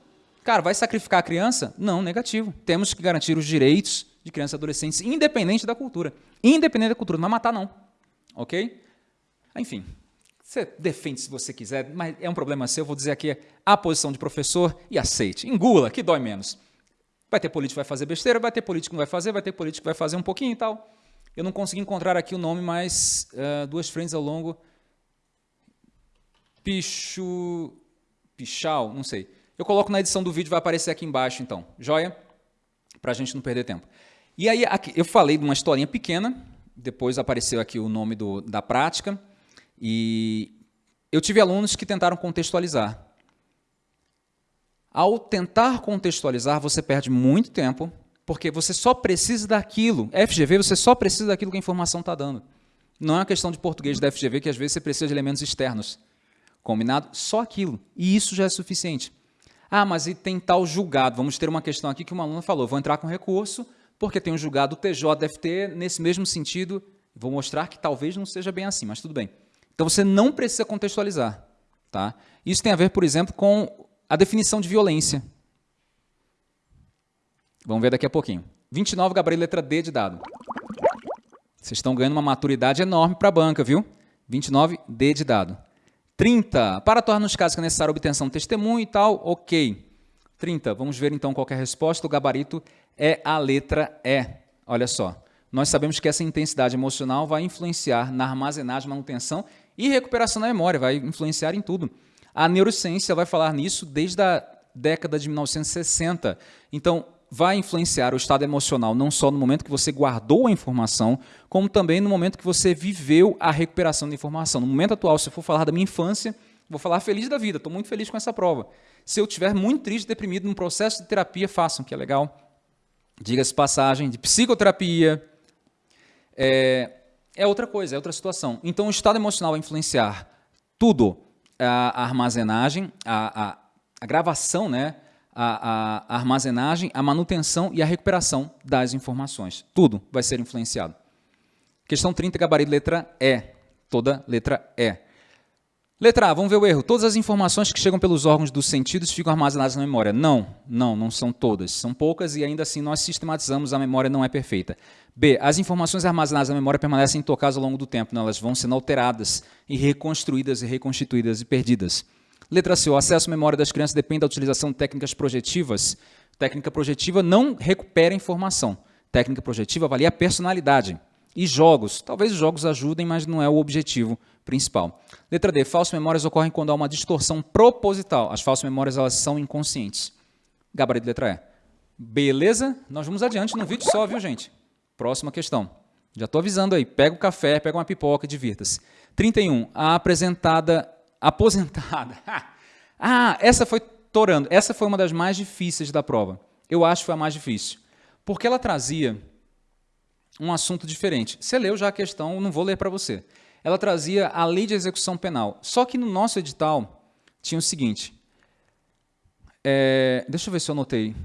Cara, vai sacrificar a criança? Não, negativo. Temos que garantir os direitos de crianças e adolescentes, independente da cultura. Independente da cultura, não vai matar, não. Ok? Enfim, você defende se você quiser, mas é um problema seu. Eu vou dizer aqui a posição de professor e aceite. Engula, que dói menos. Vai ter político que vai fazer besteira, vai ter político que não vai fazer, vai ter político que vai fazer um pouquinho e tal. Eu não consegui encontrar aqui o nome, mas uh, duas frentes ao longo. Pichu. Pichal, não sei. Eu coloco na edição do vídeo, vai aparecer aqui embaixo, então. Joia? Para a gente não perder tempo. E aí, aqui, eu falei de uma historinha pequena, depois apareceu aqui o nome do, da prática, e eu tive alunos que tentaram contextualizar. Ao tentar contextualizar, você perde muito tempo, porque você só precisa daquilo. FGV, você só precisa daquilo que a informação está dando. Não é uma questão de português da FGV, que às vezes você precisa de elementos externos. Combinado? Só aquilo. E isso já é suficiente. Ah, mas e tem tal julgado? Vamos ter uma questão aqui que uma aluna falou. Vou entrar com recurso, porque tem um julgado o TJ deve ter nesse mesmo sentido. Vou mostrar que talvez não seja bem assim, mas tudo bem. Então você não precisa contextualizar. Tá? Isso tem a ver, por exemplo, com a definição de violência. Vamos ver daqui a pouquinho. 29, gabarito letra D de dado. Vocês estão ganhando uma maturidade enorme para a banca, viu? 29, D de dado. 30. Para tornar nos casos que é necessária a obtenção de testemunho e tal, ok. 30. Vamos ver então qual é a resposta. O gabarito é a letra E. Olha só. Nós sabemos que essa intensidade emocional vai influenciar na armazenagem, manutenção e recuperação da memória, vai influenciar em tudo. A neurociência vai falar nisso desde a década de 1960. Então, vai influenciar o estado emocional não só no momento que você guardou a informação, como também no momento que você viveu a recuperação da informação. No momento atual, se eu for falar da minha infância, vou falar feliz da vida, estou muito feliz com essa prova. Se eu estiver muito triste, deprimido, num processo de terapia, façam, que é legal. Diga-se passagem, de psicoterapia, é, é outra coisa, é outra situação. Então, o estado emocional vai influenciar tudo, a, armazenagem, a, a, a gravação, né? a, a, armazenagem, a manutenção e a recuperação das informações. Tudo vai ser influenciado. Questão 30, gabarito letra E. Toda letra E. Letra A, vamos ver o erro. Todas as informações que chegam pelos órgãos dos sentidos ficam armazenadas na memória. Não, não, não são todas. São poucas e ainda assim nós sistematizamos, a memória não é perfeita. B, as informações armazenadas na memória permanecem intocadas ao longo do tempo. Não, elas vão sendo alteradas e reconstruídas e reconstituídas e perdidas. Letra C. O acesso à memória das crianças depende da utilização de técnicas projetivas. Técnica projetiva não recupera informação. Técnica projetiva avalia a personalidade. E jogos. Talvez os jogos ajudem, mas não é o objetivo principal. Letra D. Falsas memórias ocorrem quando há uma distorção proposital. As falsas memórias elas são inconscientes. Gabarito letra E. Beleza? Nós vamos adiante no vídeo só, viu, gente? Próxima questão. Já estou avisando aí. Pega o café, pega uma pipoca divirta-se. 31. A apresentada aposentada. ah, essa foi torando. Essa foi uma das mais difíceis da prova. Eu acho que foi a mais difícil. Porque ela trazia um assunto diferente. Você leu já a questão, não vou ler para você. Ela trazia a lei de execução penal. Só que no nosso edital tinha o seguinte. É, deixa eu ver se eu anotei.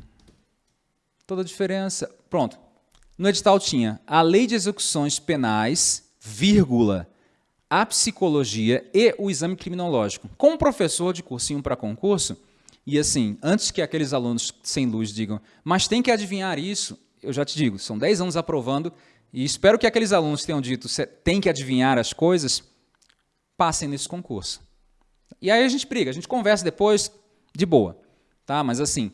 Toda a diferença. Pronto. No edital tinha a lei de execuções penais, vírgula, a psicologia e o exame criminológico. Como professor de cursinho para concurso, e assim, antes que aqueles alunos sem luz digam, mas tem que adivinhar isso, eu já te digo, são 10 anos aprovando, e espero que aqueles alunos tenham dito, tem que adivinhar as coisas, passem nesse concurso. E aí a gente briga, a gente conversa depois, de boa. Tá? Mas assim,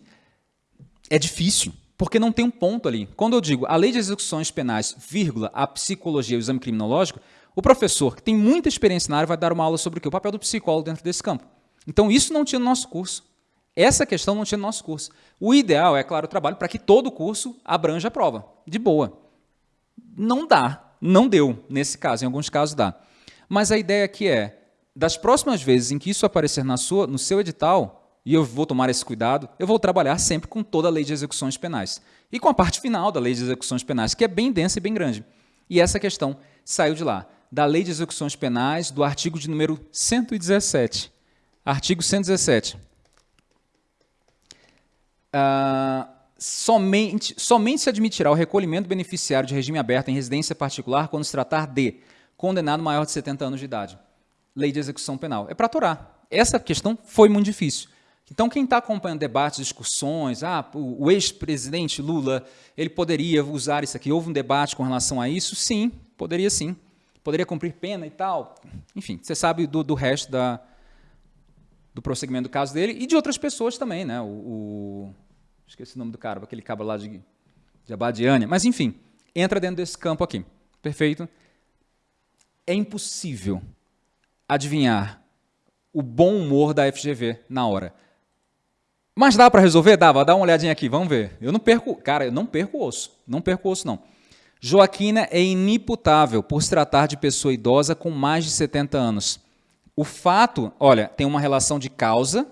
é difícil, porque não tem um ponto ali. Quando eu digo a lei de execuções penais, vírgula, a psicologia e o exame criminológico, o professor, que tem muita experiência na área, vai dar uma aula sobre o, o papel do psicólogo dentro desse campo. Então, isso não tinha no nosso curso. Essa questão não tinha no nosso curso. O ideal é, claro, o trabalho para que todo o curso abranja a prova, de boa. Não dá, não deu, nesse caso, em alguns casos dá. Mas a ideia aqui é, das próximas vezes em que isso aparecer na sua, no seu edital, e eu vou tomar esse cuidado, eu vou trabalhar sempre com toda a lei de execuções penais. E com a parte final da lei de execuções penais, que é bem densa e bem grande. E essa questão saiu de lá da Lei de Execuções Penais, do artigo de número 117. Artigo 117. Ah, somente, somente se admitirá o recolhimento do beneficiário de regime aberto em residência particular quando se tratar de condenado maior de 70 anos de idade. Lei de execução penal. É para atorar. Essa questão foi muito difícil. Então, quem está acompanhando debates, discussões, ah, o, o ex-presidente Lula, ele poderia usar isso aqui, houve um debate com relação a isso? Sim, poderia sim. Poderia cumprir pena e tal. Enfim, você sabe do, do resto da, do prosseguimento do caso dele e de outras pessoas também, né? O, o esqueci o nome do cara, aquele cabo lá de, de Abadiânia. Mas, enfim, entra dentro desse campo aqui. Perfeito? É impossível adivinhar o bom humor da FGV na hora. Mas dá para resolver? Dá, dá uma olhadinha aqui, vamos ver. Eu não perco, cara, eu não perco osso. Não perco osso, não. Joaquina é inimputável por se tratar de pessoa idosa com mais de 70 anos. O fato, olha, tem uma relação de causa,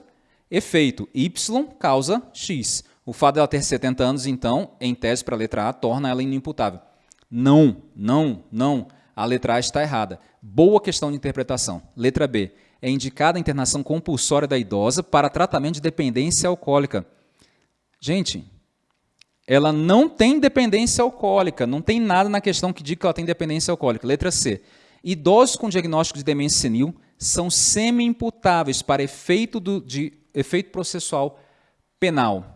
efeito. Y causa X. O fato dela ter 70 anos, então, em tese para a letra A, torna ela inimputável. Não, não, não. A letra A está errada. Boa questão de interpretação. Letra B é indicada a internação compulsória da idosa para tratamento de dependência alcoólica. Gente, ela não tem dependência alcoólica, não tem nada na questão que diga que ela tem dependência alcoólica. Letra C. Idosos com diagnóstico de demência senil são semi-imputáveis para efeito do, de efeito processual penal.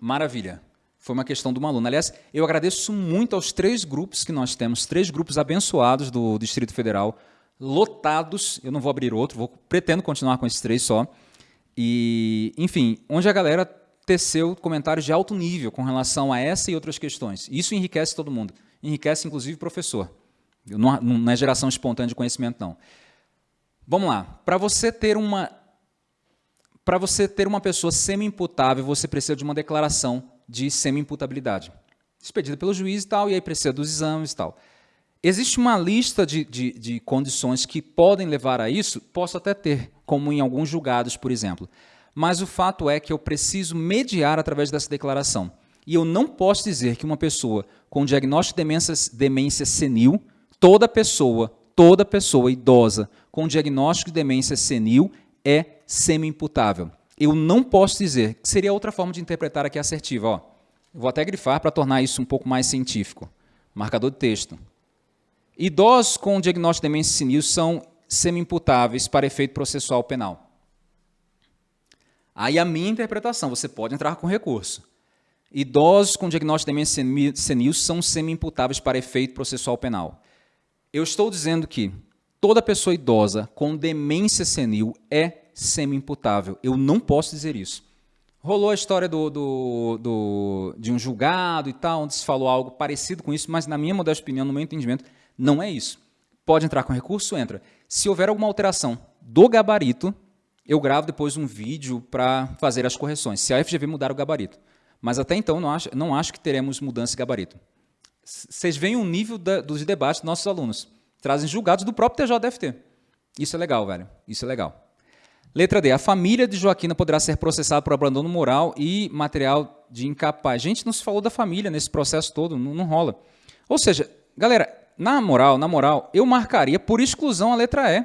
Maravilha. Foi uma questão de uma aluna. Aliás, eu agradeço muito aos três grupos que nós temos, três grupos abençoados do Distrito Federal, lotados. Eu não vou abrir outro, vou, pretendo continuar com esses três só. E, enfim, onde a galera teceu comentários de alto nível com relação a essa e outras questões. Isso enriquece todo mundo. Enriquece, inclusive, o professor. Não, não é geração espontânea de conhecimento, não. Vamos lá. Para você ter uma para você ter uma pessoa semi-imputável, você precisa de uma declaração de semi-imputabilidade. Expedida pelo juiz e tal, e aí precisa dos exames e tal. Existe uma lista de, de, de, condições que podem levar a isso? Posso até ter, como em alguns julgados, por exemplo. Mas o fato é que eu preciso mediar através dessa declaração. E eu não posso dizer que uma pessoa com diagnóstico de demência, demência senil, toda pessoa, toda pessoa idosa com diagnóstico de demência senil é semi-imputável. Eu não posso dizer, que seria outra forma de interpretar aqui assertiva. Ó. Vou até grifar para tornar isso um pouco mais científico. Marcador de texto. Idosos com diagnóstico de demência senil são semi-imputáveis para efeito processual penal. Aí a minha interpretação, você pode entrar com recurso. Idosos com diagnóstico de demência senil são semi-imputáveis para efeito processual penal. Eu estou dizendo que toda pessoa idosa com demência senil é semi-imputável. Eu não posso dizer isso. Rolou a história do, do, do, de um julgado e tal, onde se falou algo parecido com isso, mas na minha modesta opinião, no meu entendimento, não é isso. Pode entrar com recurso? Entra. Se houver alguma alteração do gabarito, eu gravo depois um vídeo para fazer as correções, se a FGV mudar o gabarito. Mas até então, não acho, não acho que teremos mudança de gabarito. Vocês veem o nível da, dos debates dos nossos alunos. Trazem julgados do próprio TJDFT. Isso é legal, velho. Isso é legal. Letra D. A família de Joaquina poderá ser processada por abandono moral e material de incapaz. Gente, não se falou da família nesse processo todo, não, não rola. Ou seja, galera, na moral, na moral, eu marcaria por exclusão a letra E.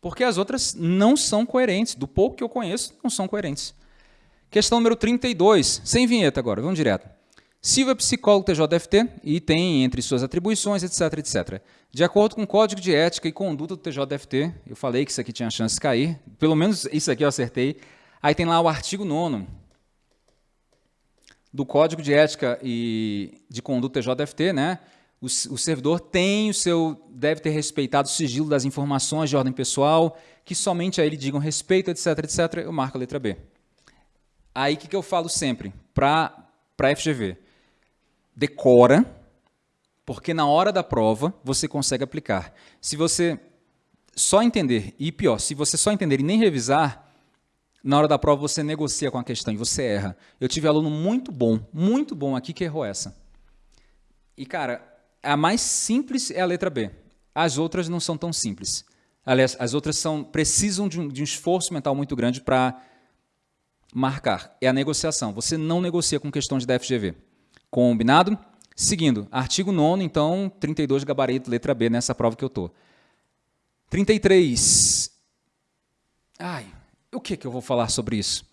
Porque as outras não são coerentes. Do pouco que eu conheço, não são coerentes. Questão número 32, sem vinheta agora, vamos direto. Silva é psicólogo TJFT e tem entre suas atribuições, etc, etc. De acordo com o Código de Ética e Conduta do TJFT, eu falei que isso aqui tinha chance de cair, pelo menos isso aqui eu acertei. Aí tem lá o artigo 9 do Código de Ética e de Conduta TJFT, né? O, o servidor tem o seu, deve ter respeitado o sigilo das informações de ordem pessoal, que somente a ele digam respeito, etc, etc, eu marco a letra B. Aí o que, que eu falo sempre para a FGV? decora, porque na hora da prova você consegue aplicar. Se você só entender, e pior, se você só entender e nem revisar, na hora da prova você negocia com a questão e você erra. Eu tive aluno muito bom, muito bom aqui que errou essa. E, cara, a mais simples é a letra B. As outras não são tão simples. Aliás, as outras são, precisam de um, de um esforço mental muito grande para marcar. É a negociação. Você não negocia com questões da FGV. Combinado? Seguindo, artigo 9 então, 32 gabarito, letra B, nessa prova que eu estou. 33. Ai, o que, que eu vou falar sobre isso?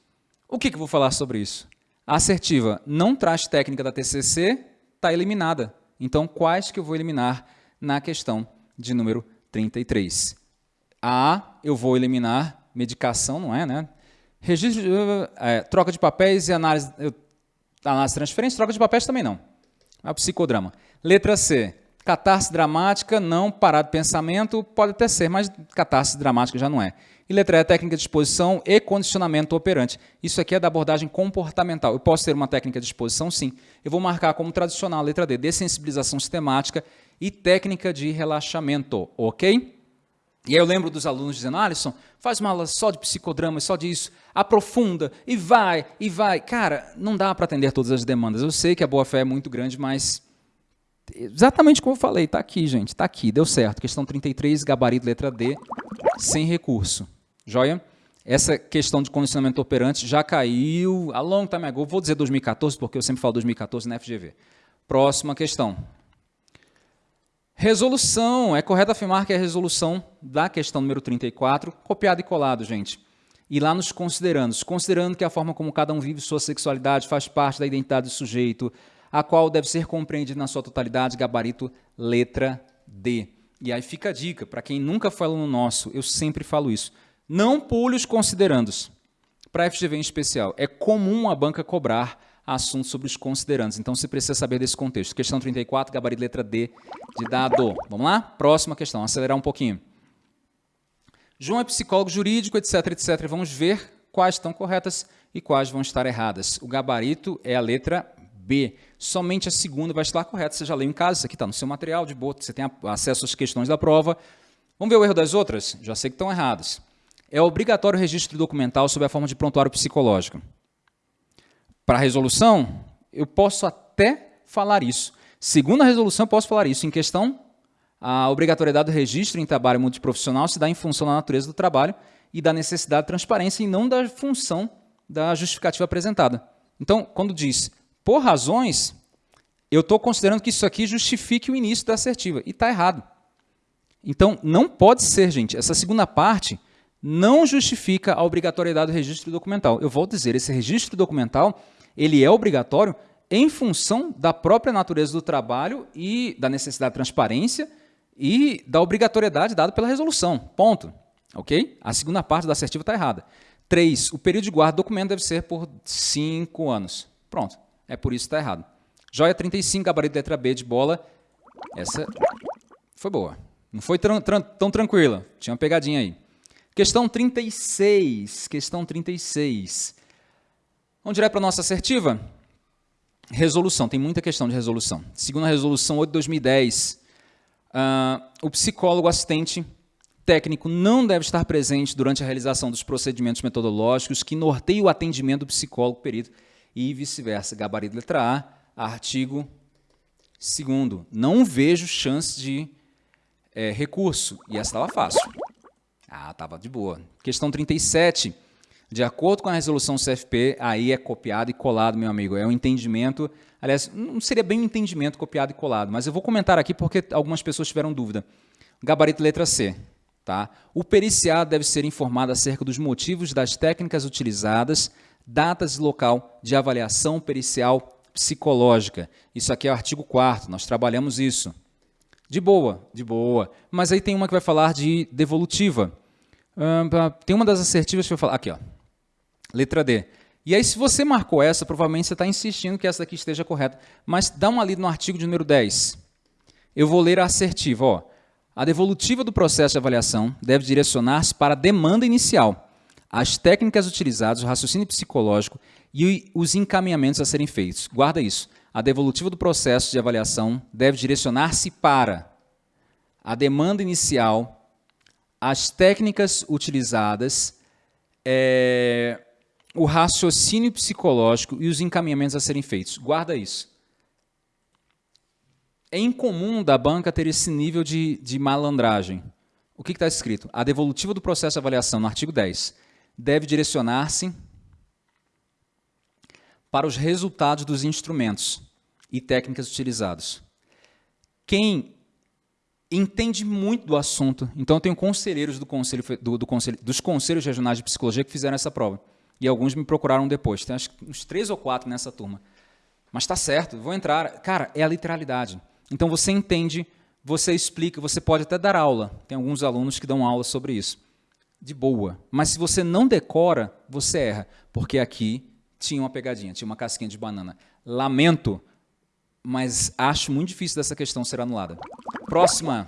O que, que eu vou falar sobre isso? A assertiva não traz técnica da TCC, está eliminada. Então, quais que eu vou eliminar na questão de número 33? A, eu vou eliminar medicação, não é, né? Registro, é, troca de papéis e análise, análise de transferência, troca de papéis também não. É o psicodrama. Letra C, catarse dramática, não, parado pensamento, pode até ser, mas catarse dramática já não é. E letra E, técnica de exposição e condicionamento operante. Isso aqui é da abordagem comportamental. Eu posso ter uma técnica de exposição? Sim. Eu vou marcar como tradicional a letra D, dessensibilização sistemática e técnica de relaxamento, ok? E aí eu lembro dos alunos dizendo, Alisson, faz uma aula só de psicodrama, só disso, aprofunda, e vai, e vai. Cara, não dá para atender todas as demandas. Eu sei que a boa-fé é muito grande, mas exatamente como eu falei, está aqui, gente, está aqui, deu certo. Questão 33, gabarito letra D, sem recurso. Joia? Essa questão de condicionamento operante já caiu a long time ago. Vou dizer 2014, porque eu sempre falo 2014 na FGV. Próxima questão. Resolução. É correto afirmar que é a resolução da questão número 34, copiado e colado, gente. E lá nos considerandos, considerando que a forma como cada um vive sua sexualidade faz parte da identidade do sujeito, a qual deve ser compreendida na sua totalidade, gabarito letra D. E aí fica a dica, para quem nunca foi aluno nosso, eu sempre falo isso, não pule os considerandos. Para a FGV em especial, é comum a banca cobrar assuntos sobre os considerandos. Então, você precisa saber desse contexto. Questão 34, gabarito letra D de dado. Vamos lá? Próxima questão, acelerar um pouquinho. João é psicólogo jurídico, etc, etc. Vamos ver quais estão corretas e quais vão estar erradas. O gabarito é a letra B. Somente a segunda vai estar correta. Você já leu em casa, isso aqui está no seu material de boa, você tem acesso às questões da prova. Vamos ver o erro das outras? Já sei que estão erradas. É obrigatório o registro documental sob a forma de prontuário psicológico. Para a resolução, eu posso até falar isso. Segundo a resolução, posso falar isso. Em questão, a obrigatoriedade do registro em trabalho multiprofissional se dá em função da natureza do trabalho e da necessidade de transparência e não da função da justificativa apresentada. Então, quando diz por razões, eu estou considerando que isso aqui justifique o início da assertiva. E está errado. Então, não pode ser, gente. Essa segunda parte não justifica a obrigatoriedade do registro documental. Eu volto a dizer, esse registro documental ele é obrigatório em função da própria natureza do trabalho e da necessidade de transparência e da obrigatoriedade dada pela resolução. Ponto. Ok? A segunda parte da assertiva está errada. 3. O período de guarda do documento deve ser por 5 anos. Pronto. É por isso que está errado. Joia 35, gabarito letra B de bola. Essa foi boa. Não foi tão, tão tranquila. Tinha uma pegadinha aí. Questão 36. Questão 36. Vamos direto para a nossa assertiva? Resolução. Tem muita questão de resolução. Segundo a resolução 8 de 2010, uh, o psicólogo assistente técnico não deve estar presente durante a realização dos procedimentos metodológicos que norteiam o atendimento do psicólogo perito e vice-versa. Gabarito letra A, artigo 2 Não vejo chance de é, recurso. E essa estava fácil. Ah, estava de boa. Questão 37. De acordo com a resolução CFP, aí é copiado e colado, meu amigo. É um entendimento. Aliás, não seria bem um entendimento copiado e colado, mas eu vou comentar aqui porque algumas pessoas tiveram dúvida. Gabarito letra C. Tá? O periciado deve ser informado acerca dos motivos das técnicas utilizadas, datas e local de avaliação pericial psicológica. Isso aqui é o artigo 4 nós trabalhamos isso. De boa, de boa. Mas aí tem uma que vai falar de devolutiva tem uma das assertivas que eu falar. Aqui, ó. Letra D. E aí, se você marcou essa, provavelmente você está insistindo que essa daqui esteja correta. Mas dá uma lida no artigo de número 10. Eu vou ler a assertiva. Ó. A devolutiva do processo de avaliação deve direcionar-se para a demanda inicial, as técnicas utilizadas, o raciocínio psicológico e os encaminhamentos a serem feitos. Guarda isso. A devolutiva do processo de avaliação deve direcionar-se para a demanda inicial, as técnicas utilizadas, é, o raciocínio psicológico e os encaminhamentos a serem feitos. Guarda isso. É incomum da banca ter esse nível de, de malandragem. O que está escrito? A devolutiva do processo de avaliação, no artigo 10, deve direcionar-se para os resultados dos instrumentos e técnicas utilizados. Quem entende muito do assunto. Então, eu tenho conselheiros do conselho, do, do conselho, dos conselhos regionais de psicologia que fizeram essa prova. E alguns me procuraram depois. Tem acho, uns três ou quatro nessa turma. Mas está certo, vou entrar. Cara, é a literalidade. Então, você entende, você explica, você pode até dar aula. Tem alguns alunos que dão aula sobre isso. de boa. Mas se você não decora, você erra, porque aqui tinha uma pegadinha, tinha uma casquinha de banana. Lamento, mas acho muito difícil dessa questão ser anulada. Próxima.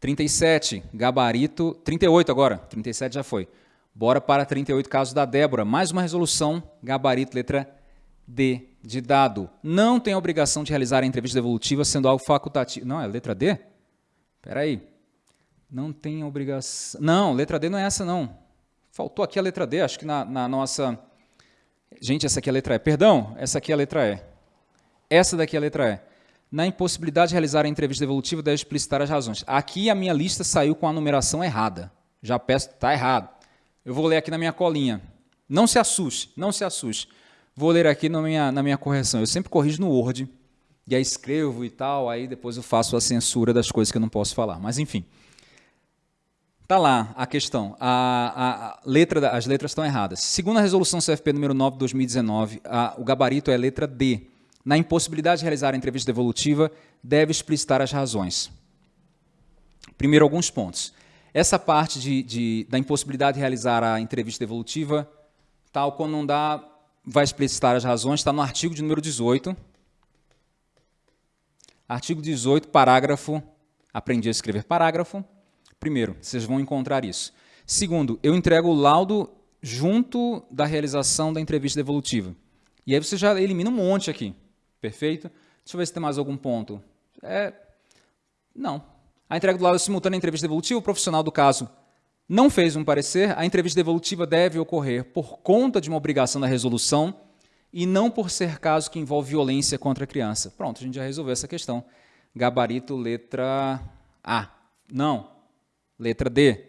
37, gabarito. 38 agora. 37 já foi. Bora para 38, caso da Débora. Mais uma resolução, gabarito, letra D, de dado. Não tem obrigação de realizar a entrevista devolutiva sendo algo facultativo. Não, é letra D? Espera aí. Não tem obrigação... Não, letra D não é essa, não. Faltou aqui a letra D, acho que na, na nossa... Gente, essa aqui é a letra E. Perdão, essa aqui é a letra E. Essa daqui é a letra E. Na impossibilidade de realizar a entrevista devolutiva, deve explicitar as razões. Aqui a minha lista saiu com a numeração errada. Já peço, está errado. Eu vou ler aqui na minha colinha. Não se assuste, não se assuste. Vou ler aqui na minha, na minha correção. Eu sempre corrijo no Word, e aí escrevo e tal, aí depois eu faço a censura das coisas que eu não posso falar. Mas enfim. Está lá a questão. A, a, a letra, as letras estão erradas. Segundo a resolução CFP número 9 de 2019, a, o gabarito é letra D na impossibilidade de realizar a entrevista devolutiva, deve explicitar as razões. Primeiro, alguns pontos. Essa parte de, de, da impossibilidade de realizar a entrevista devolutiva, tal quando não dá, vai explicitar as razões, está no artigo de número 18. Artigo 18, parágrafo, aprendi a escrever parágrafo. Primeiro, vocês vão encontrar isso. Segundo, eu entrego o laudo junto da realização da entrevista devolutiva. E aí você já elimina um monte aqui. Perfeito? Deixa eu ver se tem mais algum ponto. É, não. A entrega do laudo simultânea à entrevista devolutiva, o profissional do caso não fez um parecer, a entrevista devolutiva deve ocorrer por conta de uma obrigação da resolução e não por ser caso que envolve violência contra a criança. Pronto, a gente já resolveu essa questão. Gabarito, letra A. Não. Letra D.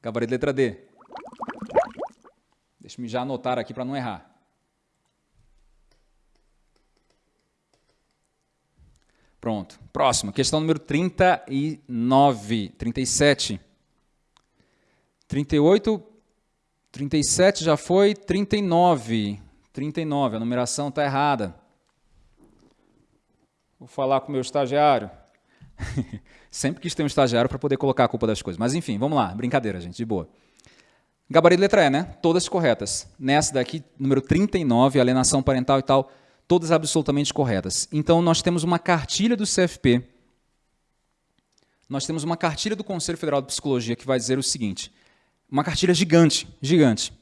Gabarito, letra D. Deixa-me já anotar aqui para não errar. Pronto. Próximo, questão número 39, 37. 38, 37 já foi, 39. 39, a numeração está errada. Vou falar com o meu estagiário. Sempre quis ter um estagiário para poder colocar a culpa das coisas. Mas enfim, vamos lá. Brincadeira, gente, de boa. Gabarito letra E, né? Todas corretas. Nessa daqui, número 39, alienação parental e tal, todas absolutamente corretas. Então, nós temos uma cartilha do CFP, nós temos uma cartilha do Conselho Federal de Psicologia que vai dizer o seguinte, uma cartilha gigante, gigante.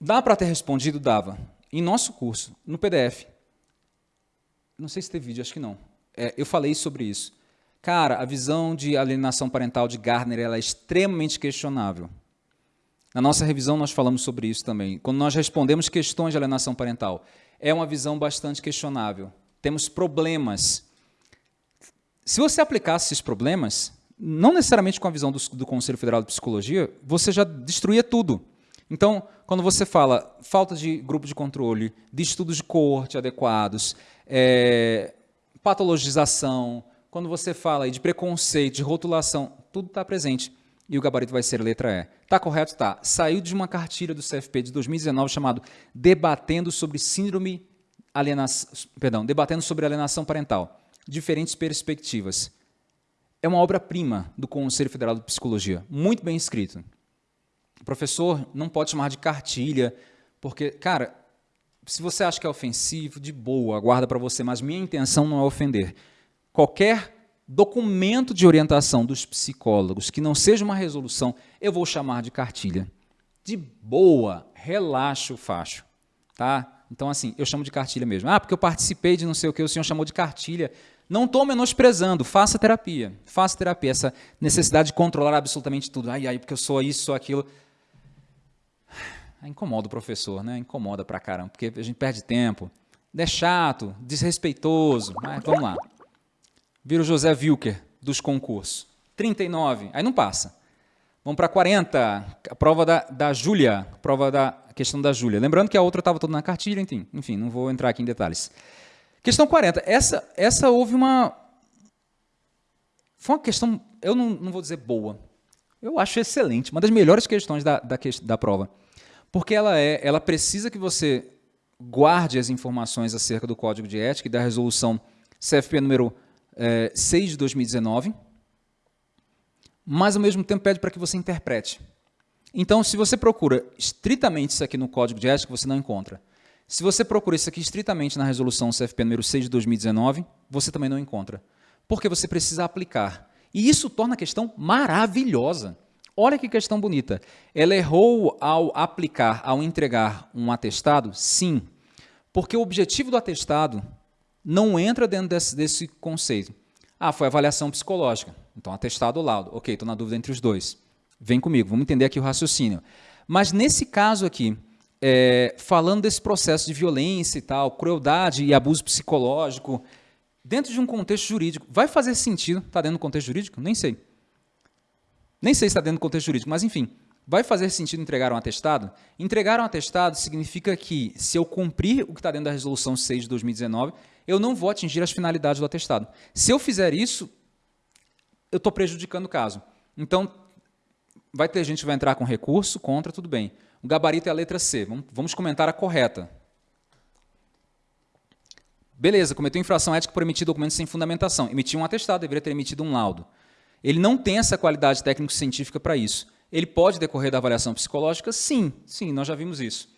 Dá para ter respondido? Dava. Em nosso curso, no PDF, não sei se teve vídeo, acho que não, é, eu falei sobre isso. Cara, a visão de alienação parental de Gardner ela é extremamente questionável. Na nossa revisão nós falamos sobre isso também. Quando nós respondemos questões de alienação parental, é uma visão bastante questionável. Temos problemas. Se você aplicasse esses problemas, não necessariamente com a visão do, do Conselho Federal de Psicologia, você já destruía tudo. Então, quando você fala falta de grupo de controle, de estudos de coorte adequados, é, patologização, quando você fala de preconceito, de rotulação, tudo está presente. E o gabarito vai ser letra E. Está correto? Está. Saiu de uma cartilha do CFP de 2019 chamado Debatendo sobre Síndrome Alienação, perdão, Debatendo sobre Alienação Parental. Diferentes perspectivas. É uma obra-prima do Conselho Federal de Psicologia. Muito bem escrito. O professor não pode chamar de cartilha, porque, cara, se você acha que é ofensivo, de boa, guarda para você, mas minha intenção não é ofender. Qualquer documento de orientação dos psicólogos que não seja uma resolução, eu vou chamar de cartilha. De boa, relaxa o facho. Tá? Então, assim, eu chamo de cartilha mesmo. Ah, porque eu participei de não sei o que, o senhor chamou de cartilha. Não estou menosprezando, faça terapia. Faça terapia. Essa necessidade de controlar absolutamente tudo. Ai, ai, porque eu sou isso, sou aquilo. Incomoda o professor, né? Incomoda pra caramba, porque a gente perde tempo. É chato, desrespeitoso. Mas vamos lá. Vira o José Wilker dos concursos. 39, aí não passa. Vamos para 40, a prova da, da Júlia, prova da questão da Júlia. Lembrando que a outra estava toda na cartilha, enfim, enfim, não vou entrar aqui em detalhes. Questão 40, essa, essa houve uma... Foi uma questão, eu não, não vou dizer boa, eu acho excelente, uma das melhores questões da, da, da prova. Porque ela, é, ela precisa que você guarde as informações acerca do Código de Ética e da resolução CFP número é, 6 de 2019, mas ao mesmo tempo pede para que você interprete. Então, se você procura estritamente isso aqui no código de ética, você não encontra. Se você procura isso aqui estritamente na resolução CFP número 6 de 2019, você também não encontra. Porque você precisa aplicar. E isso torna a questão maravilhosa. Olha que questão bonita. Ela errou ao aplicar, ao entregar um atestado? Sim. Porque o objetivo do atestado não entra dentro desse, desse conceito. Ah, foi avaliação psicológica. Então, atestado ou laudo. Ok, estou na dúvida entre os dois. Vem comigo, vamos entender aqui o raciocínio. Mas nesse caso aqui, é, falando desse processo de violência e tal, crueldade e abuso psicológico, dentro de um contexto jurídico, vai fazer sentido? Está dentro do contexto jurídico? Nem sei. Nem sei se está dentro do contexto jurídico, mas enfim, vai fazer sentido entregar um atestado? Entregar um atestado significa que, se eu cumprir o que está dentro da resolução 6 de 2019, eu não vou atingir as finalidades do atestado. Se eu fizer isso, eu estou prejudicando o caso. Então, vai ter gente que vai entrar com recurso, contra, tudo bem. O gabarito é a letra C. Vamos comentar a correta. Beleza, cometeu infração ética por emitir documentos sem fundamentação. Emitiu um atestado, deveria ter emitido um laudo. Ele não tem essa qualidade técnico-científica para isso. Ele pode decorrer da avaliação psicológica? Sim, sim, nós já vimos isso.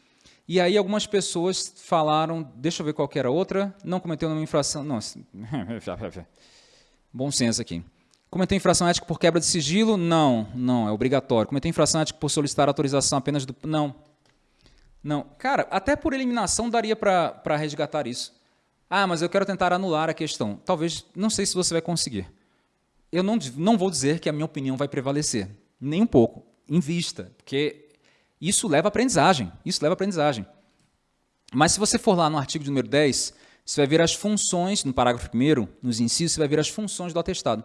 E aí algumas pessoas falaram, deixa eu ver qual era outra, não cometeu nenhuma infração, não, bom senso aqui. Cometeu infração ética por quebra de sigilo? Não, não, é obrigatório. Cometeu infração ética por solicitar autorização apenas do... Não. Não. Cara, até por eliminação daria para resgatar isso. Ah, mas eu quero tentar anular a questão. Talvez, não sei se você vai conseguir eu não, não vou dizer que a minha opinião vai prevalecer, nem um pouco, em vista, porque isso leva aprendizagem, isso leva aprendizagem. Mas se você for lá no artigo número 10, você vai ver as funções, no parágrafo 1 nos incisos, você vai ver as funções do atestado.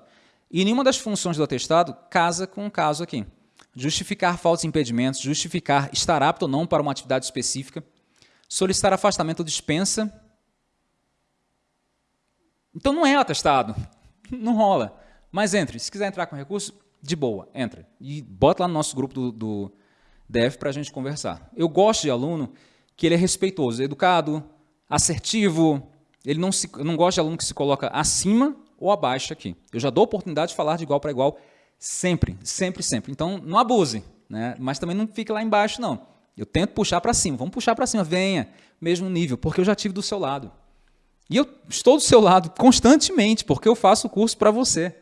E nenhuma das funções do atestado casa com o caso aqui. Justificar falsos impedimentos, justificar estar apto ou não para uma atividade específica, solicitar afastamento ou dispensa. Então não é atestado, não rola. Mas entre, se quiser entrar com recurso, de boa, entra. E bota lá no nosso grupo do, do DF para a gente conversar. Eu gosto de aluno que ele é respeitoso, educado, assertivo. Ele não, se, eu não gosto de aluno que se coloca acima ou abaixo aqui. Eu já dou oportunidade de falar de igual para igual sempre, sempre, sempre. Então, não abuse, né? mas também não fique lá embaixo, não. Eu tento puxar para cima. Vamos puxar para cima, venha, mesmo nível, porque eu já tive do seu lado. E eu estou do seu lado constantemente, porque eu faço o curso para você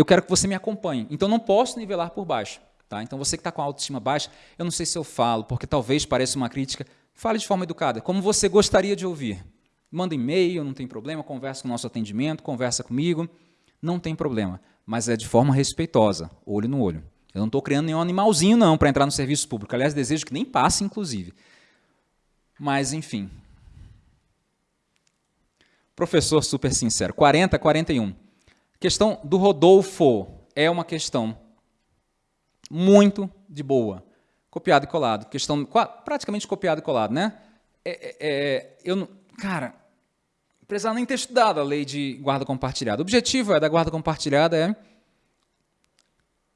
eu quero que você me acompanhe. Então, não posso nivelar por baixo. Tá? Então, você que está com a autoestima baixa, eu não sei se eu falo, porque talvez pareça uma crítica. Fale de forma educada, como você gostaria de ouvir. Manda e-mail, não tem problema, conversa com o nosso atendimento, conversa comigo, não tem problema. Mas é de forma respeitosa, olho no olho. Eu não estou criando nenhum animalzinho, não, para entrar no serviço público. Aliás, desejo que nem passe, inclusive. Mas, enfim. Professor super sincero. 40, 41. Questão do Rodolfo é uma questão muito de boa. Copiado e colado. Questão praticamente copiado e colado, né? É, é, é eu não, cara, precisava nem ter estudado a lei de guarda compartilhada. O objetivo é da guarda compartilhada é,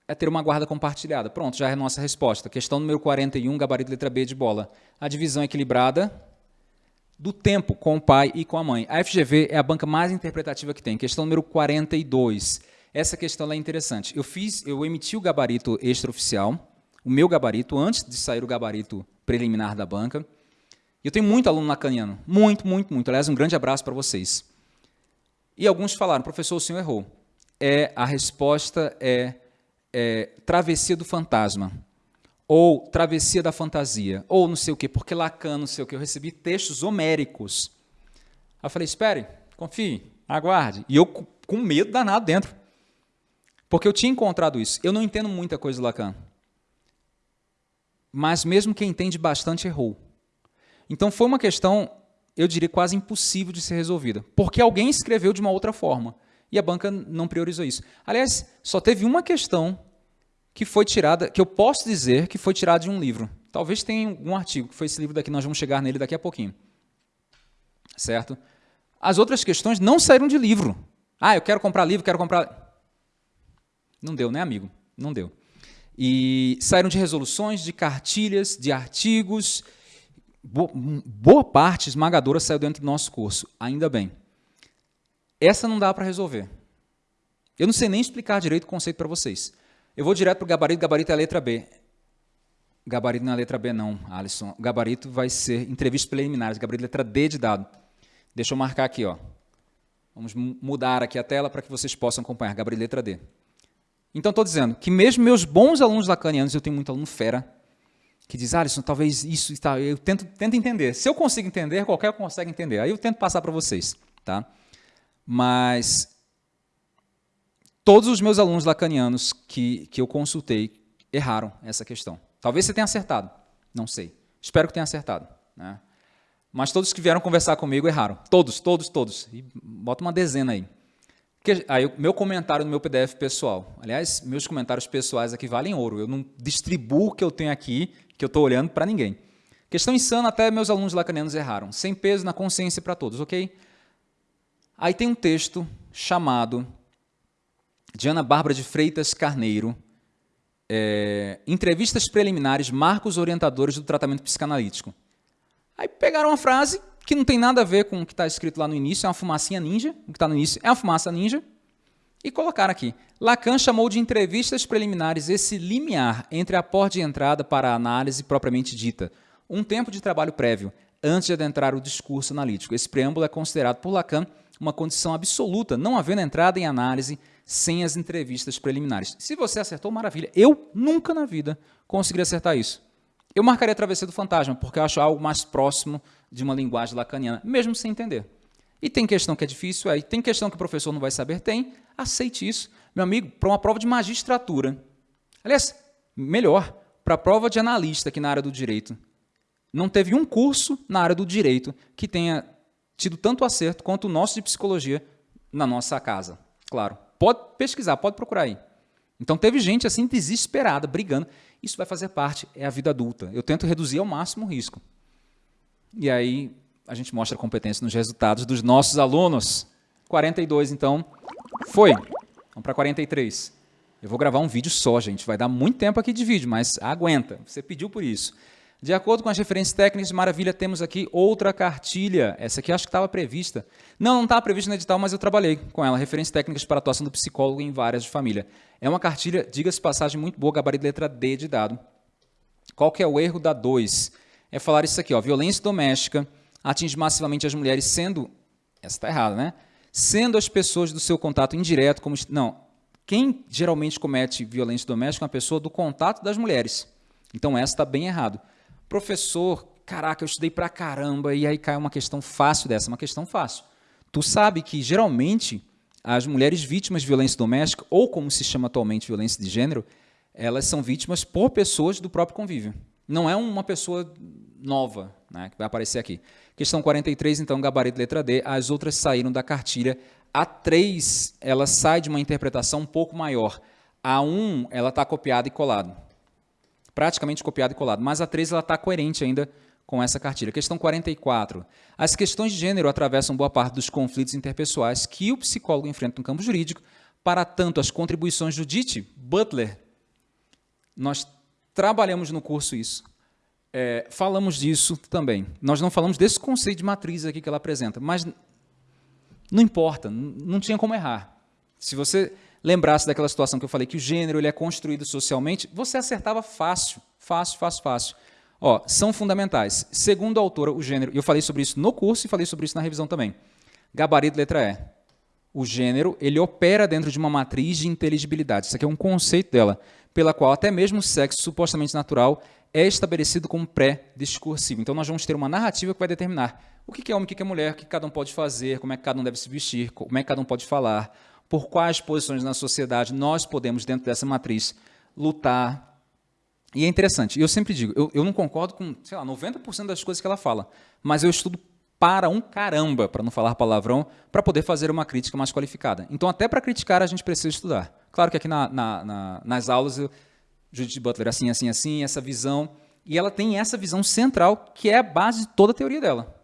é ter uma guarda compartilhada. Pronto, já é a nossa resposta. Questão número 41, gabarito letra B de bola. A divisão equilibrada do tempo com o pai e com a mãe. A FGV é a banca mais interpretativa que tem. Questão número 42. Essa questão é interessante. Eu fiz, eu emiti o gabarito extraoficial, o meu gabarito, antes de sair o gabarito preliminar da banca. Eu tenho muito aluno lacaniano, muito, muito, muito. Aliás, um grande abraço para vocês. E alguns falaram, professor, o senhor errou. É, a resposta é, é travessia do fantasma ou Travessia da Fantasia, ou não sei o quê, porque Lacan, não sei o quê. Eu recebi textos homéricos. Aí eu falei, espere, confie, aguarde. E eu com medo danado dentro. Porque eu tinha encontrado isso. Eu não entendo muita coisa do Lacan. Mas mesmo quem entende bastante errou. Então foi uma questão, eu diria, quase impossível de ser resolvida. Porque alguém escreveu de uma outra forma. E a banca não priorizou isso. Aliás, só teve uma questão que foi tirada, que eu posso dizer que foi tirada de um livro. Talvez tenha um artigo, que foi esse livro daqui, nós vamos chegar nele daqui a pouquinho. Certo? As outras questões não saíram de livro. Ah, eu quero comprar livro, quero comprar... Não deu, né, amigo? Não deu. E saíram de resoluções, de cartilhas, de artigos. Boa parte esmagadora saiu dentro do nosso curso, ainda bem. Essa não dá para resolver. Eu não sei nem explicar direito o conceito para vocês. Eu vou direto para o gabarito, gabarito é a letra B. Gabarito não é a letra B, não, Alisson. Gabarito vai ser entrevistas preliminares. Gabarito letra D de dado. Deixa eu marcar aqui, ó. Vamos mudar aqui a tela para que vocês possam acompanhar. Gabarito letra D. Então, estou dizendo que mesmo meus bons alunos lacanianos, eu tenho muito aluno fera, que diz, Alisson, talvez isso está. Eu tento, tento entender. Se eu consigo entender, qualquer um consegue entender. Aí eu tento passar para vocês. Tá? Mas todos os meus alunos lacanianos que, que eu consultei erraram essa questão. Talvez você tenha acertado, não sei. Espero que tenha acertado. Né? Mas todos que vieram conversar comigo erraram. Todos, todos, todos. E bota uma dezena aí. Aí, meu comentário no meu PDF pessoal. Aliás, meus comentários pessoais aqui valem ouro. Eu não distribuo o que eu tenho aqui, que eu estou olhando para ninguém. Questão insana, até meus alunos lacanianos erraram. Sem peso na consciência para todos, ok? Aí tem um texto chamado de Ana Bárbara de Freitas Carneiro, é, entrevistas preliminares, marcos orientadores do tratamento psicanalítico. Aí pegaram uma frase que não tem nada a ver com o que está escrito lá no início, é uma fumacinha ninja, o que está no início é uma fumaça ninja, e colocaram aqui. Lacan chamou de entrevistas preliminares esse limiar entre a porta de entrada para a análise propriamente dita, um tempo de trabalho prévio, antes de adentrar o discurso analítico. Esse preâmbulo é considerado por Lacan uma condição absoluta, não havendo entrada em análise sem as entrevistas preliminares. Se você acertou, maravilha. Eu nunca na vida conseguiria acertar isso. Eu marcaria a travessia do fantasma, porque eu acho algo mais próximo de uma linguagem lacaniana, mesmo sem entender. E tem questão que é difícil, aí tem questão que o professor não vai saber, tem. Aceite isso. Meu amigo, para uma prova de magistratura, aliás, melhor, para a prova de analista aqui na área do direito, não teve um curso na área do direito que tenha tido tanto acerto quanto o nosso de psicologia na nossa casa. Claro, Pode pesquisar, pode procurar aí. Então teve gente assim desesperada, brigando. Isso vai fazer parte, é a vida adulta. Eu tento reduzir ao máximo o risco. E aí a gente mostra a competência nos resultados dos nossos alunos. 42, então, foi. Vamos para 43. Eu vou gravar um vídeo só, gente. Vai dar muito tempo aqui de vídeo, mas aguenta. Você pediu por isso. De acordo com as referências técnicas de Maravilha, temos aqui outra cartilha. Essa aqui acho que estava prevista. Não, não estava prevista no edital, mas eu trabalhei com ela. Referências técnicas para atuação do psicólogo em várias de família. É uma cartilha, diga-se passagem, muito boa, gabarito letra D de dado. Qual que é o erro da 2? É falar isso aqui, ó, violência doméstica atinge massivamente as mulheres, sendo... Essa está errada, né? Sendo as pessoas do seu contato indireto como... Não, quem geralmente comete violência doméstica é uma pessoa do contato das mulheres. Então, essa está bem errado. Professor, caraca, eu estudei pra caramba, e aí cai uma questão fácil dessa, uma questão fácil. Tu sabe que, geralmente, as mulheres vítimas de violência doméstica, ou como se chama atualmente violência de gênero, elas são vítimas por pessoas do próprio convívio. Não é uma pessoa nova né, que vai aparecer aqui. Questão 43, então, gabarito letra D. As outras saíram da cartilha. A 3, ela sai de uma interpretação um pouco maior. A 1, ela está copiada e colada praticamente copiado e colado. Mas a 13 está coerente ainda com essa cartilha. Questão 44. As questões de gênero atravessam boa parte dos conflitos interpessoais que o psicólogo enfrenta no campo jurídico. Para tanto, as contribuições de Judith Butler, nós trabalhamos no curso isso. É, falamos disso também. Nós não falamos desse conceito de matriz aqui que ela apresenta, mas não importa, não tinha como errar. Se você lembrasse daquela situação que eu falei que o gênero ele é construído socialmente, você acertava fácil, fácil, fácil, fácil. Ó, são fundamentais. Segundo a autora, o gênero, eu falei sobre isso no curso e falei sobre isso na revisão também. Gabarito letra E. O gênero, ele opera dentro de uma matriz de inteligibilidade. Isso aqui é um conceito dela, pela qual até mesmo o sexo supostamente natural é estabelecido como pré-discursivo. Então nós vamos ter uma narrativa que vai determinar o que é homem, o que é mulher, o que cada um pode fazer, como é que cada um deve se vestir, como é que cada um pode falar, por quais posições na sociedade nós podemos, dentro dessa matriz, lutar. E é interessante, eu sempre digo, eu, eu não concordo com, sei lá, 90% das coisas que ela fala, mas eu estudo para um caramba, para não falar palavrão, para poder fazer uma crítica mais qualificada. Então, até para criticar, a gente precisa estudar. Claro que aqui na, na, na, nas aulas, eu, Judith Butler, assim, assim, assim, essa visão, e ela tem essa visão central, que é a base de toda a teoria dela.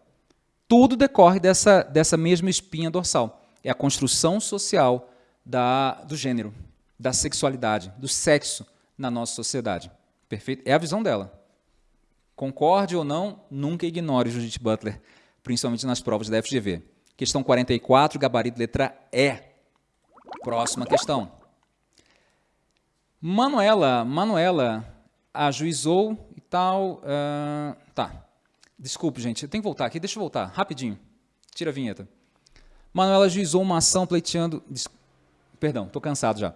Tudo decorre dessa, dessa mesma espinha dorsal é a construção social da, do gênero, da sexualidade, do sexo na nossa sociedade. Perfeito? É a visão dela. Concorde ou não, nunca ignore Judith Butler, principalmente nas provas da FGV. Questão 44, gabarito letra E. Próxima questão. Manuela, Manuela ajuizou tal. Uh, tá. Desculpe, gente. Eu tenho que voltar aqui. Deixa eu voltar. Rapidinho. Tira a vinheta. Manuela ajuizou uma ação pleiteando... Perdão, estou cansado já.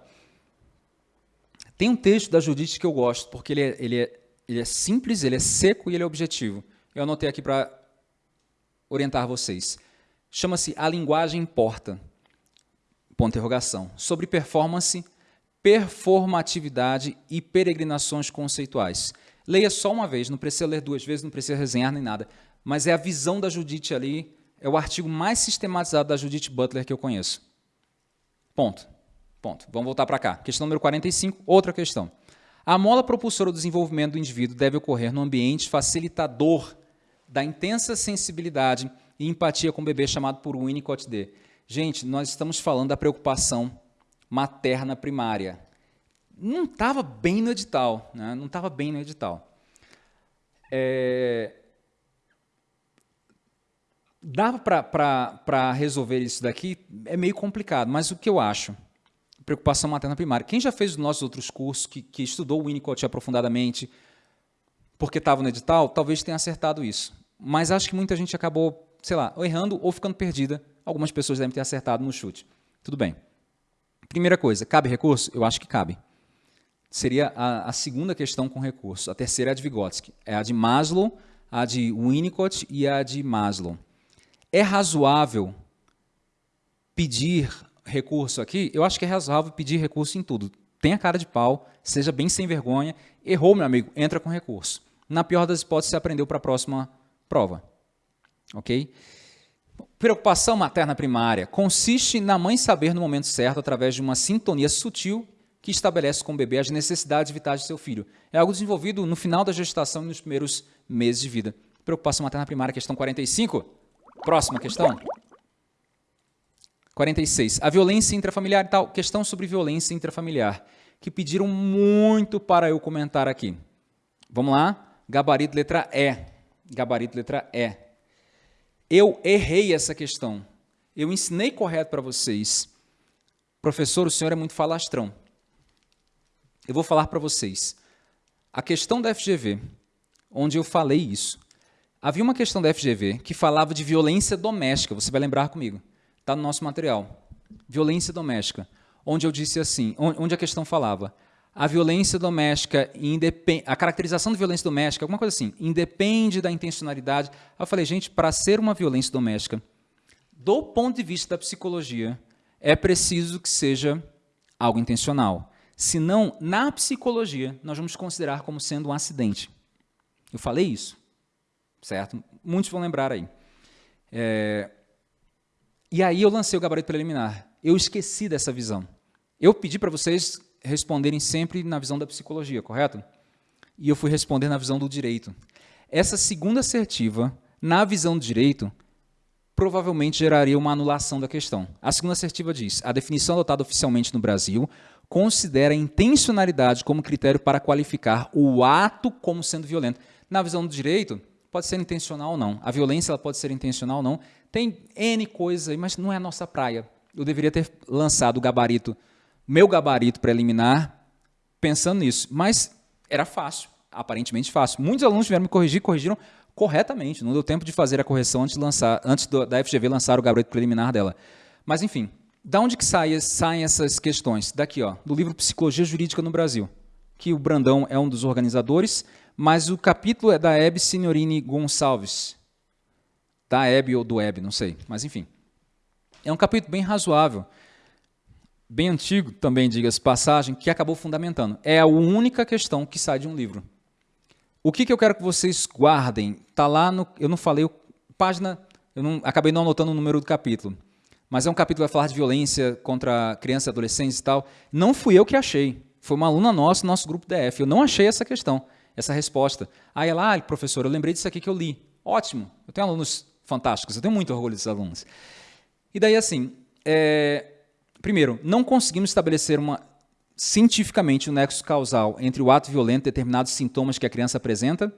Tem um texto da Judite que eu gosto, porque ele é, ele, é, ele é simples, ele é seco e ele é objetivo. Eu anotei aqui para orientar vocês. Chama-se A Linguagem Importa. Ponto interrogação. Sobre performance, performatividade e peregrinações conceituais. Leia só uma vez, não precisa ler duas vezes, não precisa resenhar nem nada. Mas é a visão da Judite ali, é o artigo mais sistematizado da Judith Butler que eu conheço. Ponto. Ponto. Vamos voltar para cá. Questão número 45, outra questão. A mola propulsora do desenvolvimento do indivíduo deve ocorrer no ambiente facilitador da intensa sensibilidade e empatia com o bebê chamado por Winnicott D. Gente, nós estamos falando da preocupação materna primária. Não estava bem no edital, né? não estava bem no edital. É, Dava para resolver isso daqui, é meio complicado, mas o que eu acho? Preocupação materna primária. Quem já fez os nossos outros cursos, que, que estudou o Winnicott aprofundadamente, porque estava no edital, talvez tenha acertado isso. Mas acho que muita gente acabou, sei lá, ou errando ou ficando perdida. Algumas pessoas devem ter acertado no chute. Tudo bem. Primeira coisa, cabe recurso? Eu acho que cabe. Seria a, a segunda questão com recurso. A terceira é a de Vygotsky. É a de Maslow, a de Winnicott e a de Maslow. É razoável pedir recurso aqui? Eu acho que é razoável pedir recurso em tudo. Tenha cara de pau, seja bem sem vergonha. Errou, meu amigo, entra com recurso. Na pior das hipóteses, você aprendeu para a próxima prova. Ok? Preocupação materna primária consiste na mãe saber no momento certo, através de uma sintonia sutil que estabelece com o bebê as necessidades vitais de seu filho. É algo desenvolvido no final da gestação e nos primeiros meses de vida. Preocupação materna primária, questão 45. Próxima questão. 46. A violência intrafamiliar e tal. Questão sobre violência intrafamiliar, que pediram muito para eu comentar aqui. Vamos lá? Gabarito letra E. Gabarito letra E. Eu errei essa questão. Eu ensinei correto para vocês. Professor, o senhor é muito falastrão. Eu vou falar para vocês. A questão da FGV, onde eu falei isso, Havia uma questão da FGV que falava de violência doméstica, você vai lembrar comigo, está no nosso material. Violência doméstica, onde eu disse assim, onde a questão falava, a violência doméstica, a caracterização de violência doméstica, alguma coisa assim, independe da intencionalidade. Eu falei, gente, para ser uma violência doméstica, do ponto de vista da psicologia, é preciso que seja algo intencional. Senão, na psicologia, nós vamos considerar como sendo um acidente. Eu falei isso certo? Muitos vão lembrar aí. É... E aí eu lancei o gabarito preliminar. Eu esqueci dessa visão. Eu pedi para vocês responderem sempre na visão da psicologia, correto? E eu fui responder na visão do direito. Essa segunda assertiva, na visão do direito, provavelmente geraria uma anulação da questão. A segunda assertiva diz, a definição adotada oficialmente no Brasil considera a intencionalidade como critério para qualificar o ato como sendo violento. Na visão do direito, pode ser intencional ou não. A violência ela pode ser intencional ou não. Tem N coisas aí, mas não é a nossa praia. Eu deveria ter lançado o gabarito, meu gabarito preliminar, pensando nisso. Mas era fácil, aparentemente fácil. Muitos alunos vieram me corrigir, corrigiram corretamente. Não deu tempo de fazer a correção antes, de lançar, antes da FGV lançar o gabarito preliminar dela. Mas, enfim, da onde que saem, saem essas questões? Daqui, ó, do livro Psicologia Jurídica no Brasil, que o Brandão é um dos organizadores, mas o capítulo é da Hebe Signorini Gonçalves. Da Hebe ou do Hebe, não sei, mas enfim. É um capítulo bem razoável, bem antigo também, diga-se passagem, que acabou fundamentando. É a única questão que sai de um livro. O que, que eu quero que vocês guardem? Está lá no. Eu não falei, página. Eu não, acabei não anotando o número do capítulo. Mas é um capítulo que vai falar de violência contra crianças e adolescentes e tal. Não fui eu que achei. Foi uma aluna nossa, nosso grupo DF. Eu não achei essa questão essa resposta. Aí ela, ah, professor, eu lembrei disso aqui que eu li. Ótimo, eu tenho alunos fantásticos, eu tenho muito orgulho desses alunos. E daí, assim, é, primeiro, não conseguimos estabelecer uma, cientificamente o um nexo causal entre o ato violento e determinados sintomas que a criança apresenta,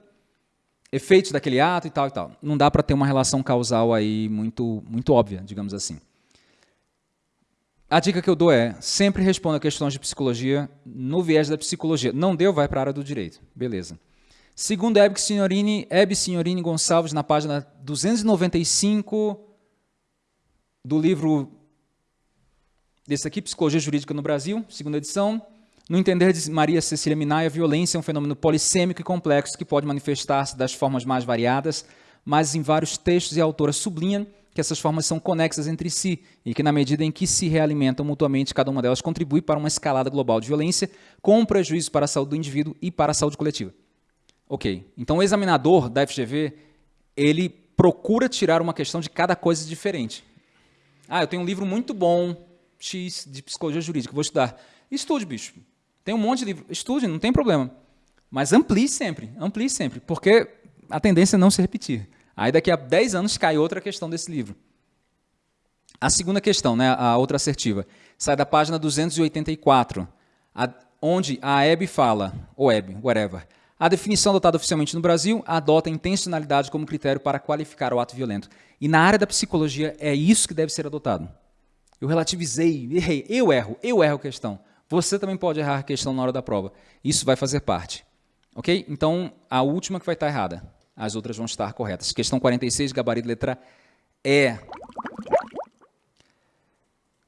efeitos daquele ato e tal e tal. Não dá para ter uma relação causal aí muito, muito óbvia, digamos assim. A dica que eu dou é, sempre responda questões de psicologia no viés da psicologia. Não deu, vai para a área do direito. Beleza. Segundo Hebe Signorini, Hebe Signorini Gonçalves, na página 295 do livro desse aqui, Psicologia Jurídica no Brasil, segunda edição. No entender de Maria Cecília Minaya, a violência é um fenômeno polissêmico e complexo que pode manifestar-se das formas mais variadas, mas em vários textos e a autora sublinha que essas formas são conexas entre si e que, na medida em que se realimentam mutuamente, cada uma delas contribui para uma escalada global de violência, com prejuízo para a saúde do indivíduo e para a saúde coletiva. Ok, então o examinador da FGV, ele procura tirar uma questão de cada coisa diferente. Ah, eu tenho um livro muito bom, X, de psicologia jurídica, vou estudar. Estude, bicho. Tem um monte de livro. Estude, não tem problema. Mas amplie sempre, amplie sempre, porque a tendência é não se repetir. Aí daqui a 10 anos cai outra questão desse livro. A segunda questão, né, a outra assertiva, sai da página 284, a, onde a EB fala, ou EB, whatever, a definição adotada oficialmente no Brasil adota a intencionalidade como critério para qualificar o ato violento. E na área da psicologia é isso que deve ser adotado. Eu relativizei, errei, eu erro, eu erro a questão. Você também pode errar a questão na hora da prova. Isso vai fazer parte. Ok? Então, a última que vai estar errada. As outras vão estar corretas. Questão 46, gabarito letra E.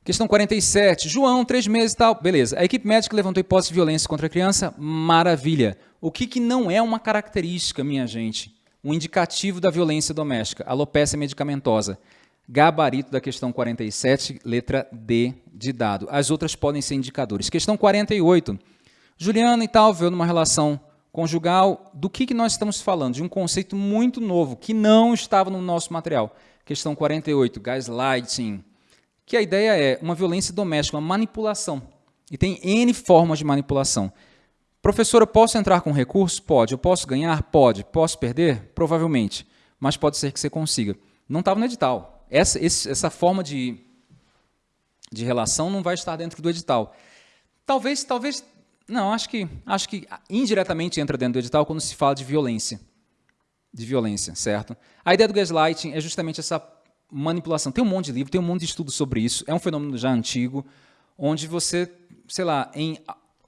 Questão 47. João, três meses e tal. Beleza. A equipe médica levantou hipótese de violência contra a criança. Maravilha. O que, que não é uma característica, minha gente? Um indicativo da violência doméstica. Alopecia medicamentosa. Gabarito da questão 47, letra D de dado. As outras podem ser indicadores. Questão 48. Juliana e tal veio numa relação conjugal, do que, que nós estamos falando? De um conceito muito novo, que não estava no nosso material. Questão 48, gaslighting, que a ideia é uma violência doméstica, uma manipulação. E tem N formas de manipulação. Professor, eu posso entrar com recurso? Pode. Eu posso ganhar? Pode. Posso perder? Provavelmente. Mas pode ser que você consiga. Não estava no edital. Essa, esse, essa forma de, de relação não vai estar dentro do edital. Talvez, talvez não, acho que, acho que indiretamente entra dentro do edital quando se fala de violência. De violência, certo? A ideia do gaslighting é justamente essa manipulação. Tem um monte de livro, tem um monte de estudo sobre isso. É um fenômeno já antigo, onde você, sei lá, em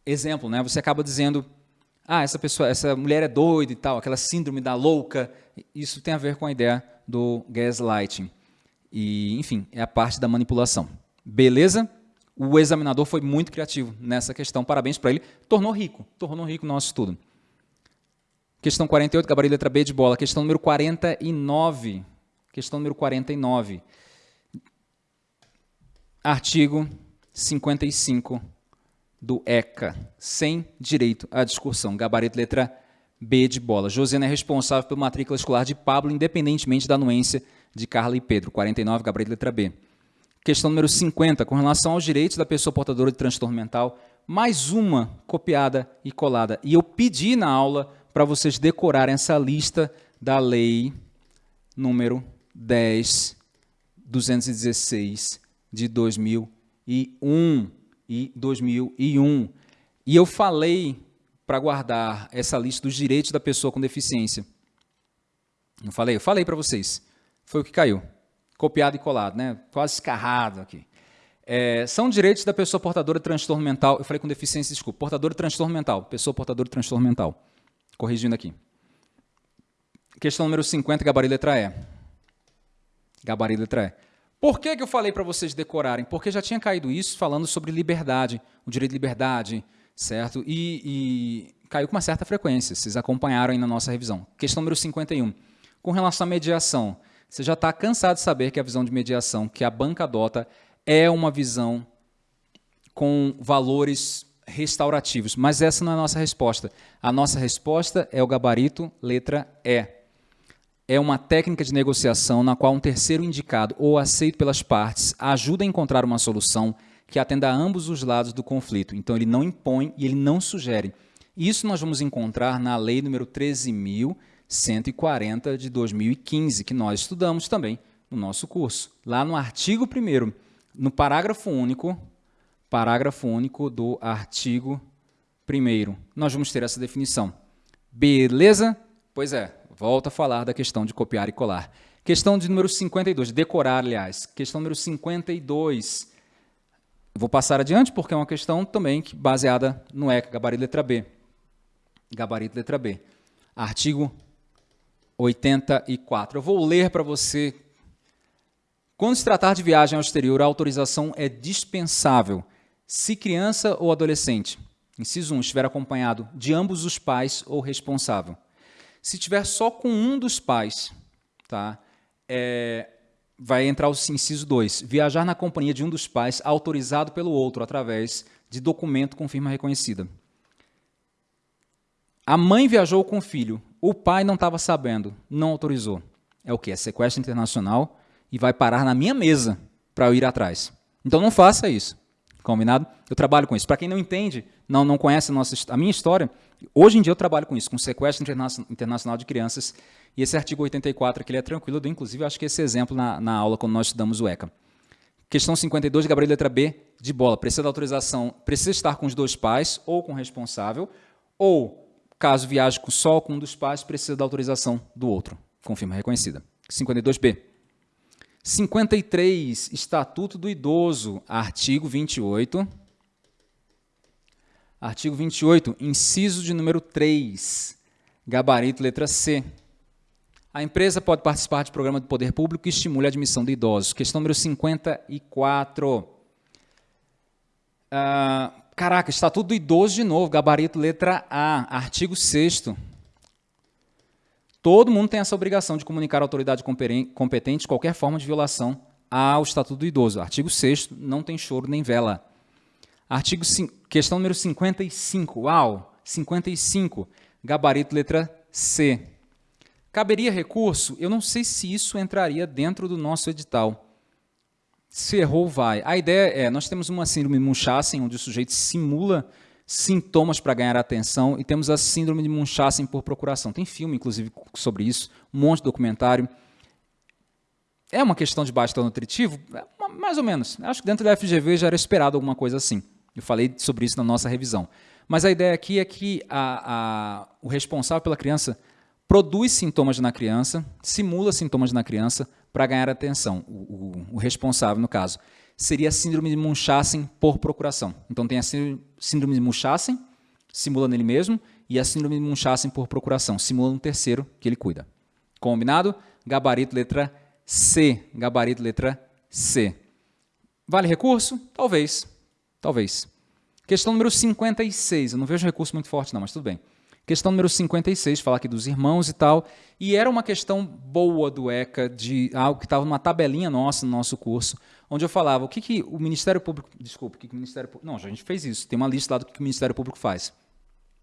exemplo, né, você acaba dizendo, ah, essa pessoa, essa mulher é doida e tal, aquela síndrome da louca. Isso tem a ver com a ideia do gaslighting. E, enfim, é a parte da manipulação. Beleza? O examinador foi muito criativo nessa questão. Parabéns para ele. Tornou rico, tornou rico o nosso estudo. Questão 48, gabarito letra B de bola. Questão número 49. Questão número 49. Artigo 55 do ECA, sem direito à discussão. Gabarito letra B de bola. Josiana é responsável pela matrícula escolar de Pablo, independentemente da anuência de Carla e Pedro. 49, gabarito letra B. Questão número 50, com relação aos direitos da pessoa portadora de transtorno mental, mais uma copiada e colada. E eu pedi na aula para vocês decorarem essa lista da lei número 10.216 de 2001 e 2001. E eu falei para guardar essa lista dos direitos da pessoa com deficiência. Não falei? Eu falei para vocês. Foi o que caiu copiado e colado, né? quase escarrado aqui. É, são direitos da pessoa portadora de transtorno mental. Eu falei com deficiência, desculpa. Portadora de transtorno mental. Pessoa portadora de transtorno mental. Corrigindo aqui. Questão número 50, gabarito letra E. Gabarito letra E. Por que, que eu falei para vocês decorarem? Porque já tinha caído isso falando sobre liberdade, o direito de liberdade, certo? E, e caiu com uma certa frequência. Vocês acompanharam aí na nossa revisão. Questão número 51. Com relação à mediação. Você já está cansado de saber que a visão de mediação que a banca adota é uma visão com valores restaurativos, mas essa não é a nossa resposta. A nossa resposta é o gabarito letra E. É uma técnica de negociação na qual um terceiro indicado ou aceito pelas partes ajuda a encontrar uma solução que atenda a ambos os lados do conflito. Então, ele não impõe e ele não sugere. Isso nós vamos encontrar na lei número 13.000 140 de 2015, que nós estudamos também no nosso curso. Lá no artigo 1 no parágrafo único, parágrafo único do artigo 1 nós vamos ter essa definição. Beleza? Pois é, volta a falar da questão de copiar e colar. Questão de número 52, decorar, aliás. Questão número 52. Vou passar adiante porque é uma questão também baseada no ECA, gabarito letra B. Gabarito letra B. Artigo 84. Eu vou ler para você. Quando se tratar de viagem ao exterior, a autorização é dispensável se criança ou adolescente, inciso 1, estiver acompanhado de ambos os pais ou responsável. Se tiver só com um dos pais, tá? É, vai entrar o inciso 2, viajar na companhia de um dos pais autorizado pelo outro através de documento com firma reconhecida. A mãe viajou com o filho, o pai não estava sabendo, não autorizou. É o que? É sequestro internacional e vai parar na minha mesa para eu ir atrás. Então não faça isso. Combinado? Eu trabalho com isso. Para quem não entende, não, não conhece a, nossa, a minha história, hoje em dia eu trabalho com isso, com sequestro internacional de crianças. E esse artigo 84 aqui ele é tranquilo, eu dou inclusive acho que esse exemplo na, na aula quando nós estudamos o ECA. Questão 52, gabarito letra B, de bola. Precisa da autorização, precisa estar com os dois pais ou com o responsável, ou, caso viaje só com um dos pais, precisa da autorização do outro, com firma reconhecida. 52B. 53, Estatuto do Idoso, artigo 28. Artigo 28, inciso de número 3, gabarito letra C. A empresa pode participar de programa de poder público que estimule a admissão de idosos. Questão número 54. Ah, caraca, Estatuto do Idoso de novo, gabarito letra A, artigo 6 Todo mundo tem essa obrigação de comunicar à autoridade competente qualquer forma de violação ao Estatuto do Idoso. Artigo 6 não tem choro nem vela. Artigo 5, questão número 55. Uau! 55. Gabarito letra C. Caberia recurso? Eu não sei se isso entraria dentro do nosso edital. Se errou, vai. A ideia é, nós temos uma síndrome Munchausen, onde o sujeito simula sintomas para ganhar atenção e temos a síndrome de Munchausen por procuração. Tem filme, inclusive, sobre isso, um monte de documentário. É uma questão de basta nutritivo? É, mais ou menos. Acho que dentro da FGV já era esperado alguma coisa assim. Eu falei sobre isso na nossa revisão. Mas a ideia aqui é que a, a, o responsável pela criança produz sintomas na criança, simula sintomas na criança para ganhar atenção, o, o, o responsável no caso seria a síndrome de Munchausen por procuração. Então tem a síndrome de Munchausen, simula nele mesmo, e a síndrome de Munchausen por procuração, simula no terceiro que ele cuida. Combinado? Gabarito letra C. Gabarito letra C. Vale recurso? Talvez. Talvez. Questão número 56. Eu não vejo recurso muito forte não, mas tudo bem. Questão número 56, falar aqui dos irmãos e tal. E era uma questão boa do ECA, de algo que estava numa tabelinha nossa no nosso curso, onde eu falava o que, que o Ministério Público. Desculpa, o que, que o Ministério Público. Não, a gente fez isso. Tem uma lista lá do que, que o Ministério Público faz.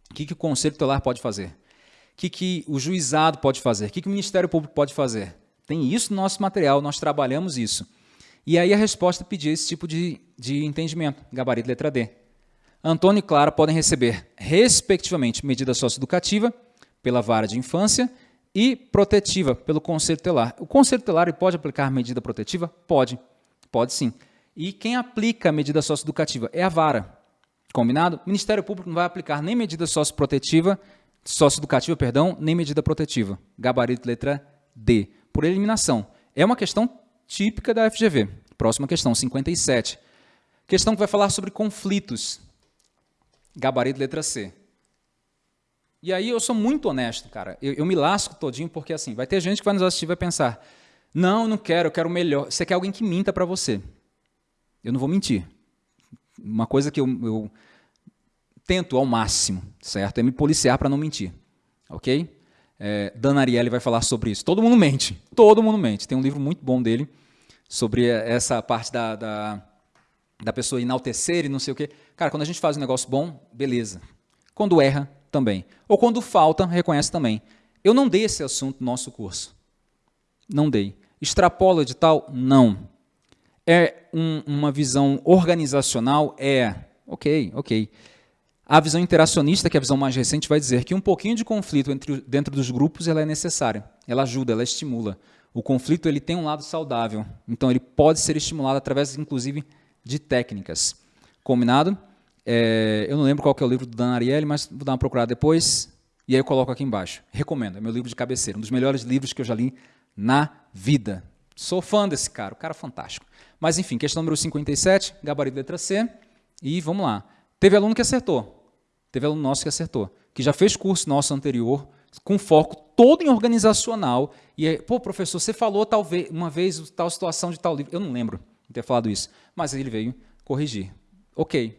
O que, que o Conselho Tutelar pode fazer? O que, que o juizado pode fazer? O que, que o Ministério Público pode fazer? Tem isso no nosso material, nós trabalhamos isso. E aí a resposta pedia esse tipo de, de entendimento, gabarito letra D. Antônio e Clara podem receber, respectivamente, medida socioeducativa pela vara de infância e protetiva pelo Conselho Tutelar. O Conselho Tutelar pode aplicar medida protetiva? Pode, pode sim. E quem aplica a medida socioeducativa é a vara. Combinado? O Ministério Público não vai aplicar nem medida socioprotetiva, socioeducativa, perdão, nem medida protetiva. Gabarito letra D. Por eliminação. É uma questão típica da FGV. Próxima questão, 57. Questão que vai falar sobre conflitos. Gabarito letra C. E aí eu sou muito honesto, cara. Eu, eu, me lasco todinho porque assim, vai ter gente que vai nos assistir e vai pensar, não, não quero, eu quero melhor. Você quer alguém que minta para você. Eu não vou mentir. Uma coisa que eu, eu tento ao máximo, certo? É me policiar para não mentir, ok? É, Dan Ariely vai falar sobre isso. Todo mundo mente, todo mundo mente. Tem um livro muito bom dele sobre essa parte da, da da pessoa enaltecer e não sei o quê. Cara, quando a gente faz um negócio bom, beleza. Quando erra, também. Ou quando falta, reconhece também. Eu não dei esse assunto no nosso curso. Não dei. Extrapola de tal? Não. É um, uma visão organizacional? É. Ok, ok. A visão interacionista, que é a visão mais recente, vai dizer que um pouquinho de conflito entre, dentro dos grupos ela é necessária. Ela ajuda, ela estimula. O conflito ele tem um lado saudável. Então, ele pode ser estimulado através, inclusive, de técnicas. Combinado? É, eu não lembro qual é o livro do Dan Ariely, mas vou dar uma procurada depois e aí eu coloco aqui embaixo. Recomendo, é meu livro de cabeceira, um dos melhores livros que eu já li na vida. Sou fã desse cara, o cara é fantástico. Mas enfim, questão número 57, gabarito letra C, e vamos lá. Teve aluno que acertou, teve aluno nosso que acertou, que já fez curso nosso anterior com foco todo em organizacional. E aí, pô, professor, você falou talvez uma vez tal situação de tal livro. Eu não lembro ter falado isso, mas ele veio corrigir. Ok.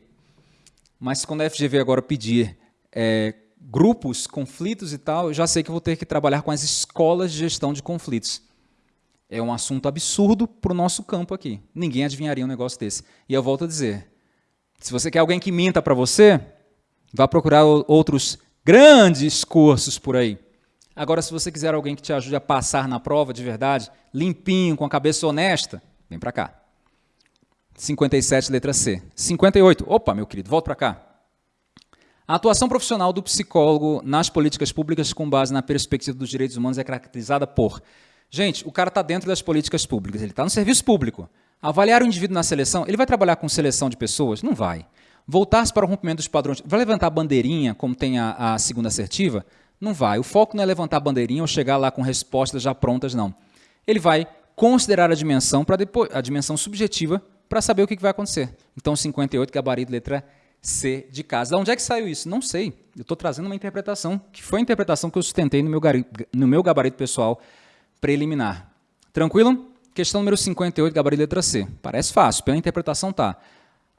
Mas quando a FGV agora pedir é, grupos, conflitos e tal, eu já sei que vou ter que trabalhar com as escolas de gestão de conflitos. É um assunto absurdo para o nosso campo aqui. Ninguém adivinharia um negócio desse. E eu volto a dizer, se você quer alguém que minta para você, vá procurar outros grandes cursos por aí. Agora, se você quiser alguém que te ajude a passar na prova de verdade, limpinho, com a cabeça honesta, vem para cá. 57, letra C. 58, opa, meu querido, volta para cá. A atuação profissional do psicólogo nas políticas públicas com base na perspectiva dos direitos humanos é caracterizada por... Gente, o cara está dentro das políticas públicas, ele está no serviço público. Avaliar o indivíduo na seleção, ele vai trabalhar com seleção de pessoas? Não vai. Voltar-se para o rompimento dos padrões, vai levantar a bandeirinha, como tem a, a segunda assertiva? Não vai. O foco não é levantar a bandeirinha ou chegar lá com respostas já prontas, não. Ele vai considerar a dimensão, para depois, a dimensão subjetiva para saber o que, vai acontecer. Então, 58, gabarito, letra C de casa. De onde é que saiu isso? Não sei. Eu estou trazendo uma interpretação, que foi a interpretação que eu sustentei no meu, no meu gabarito pessoal preliminar. Tranquilo? Questão número 58, gabarito letra C. Parece fácil, pela interpretação tá.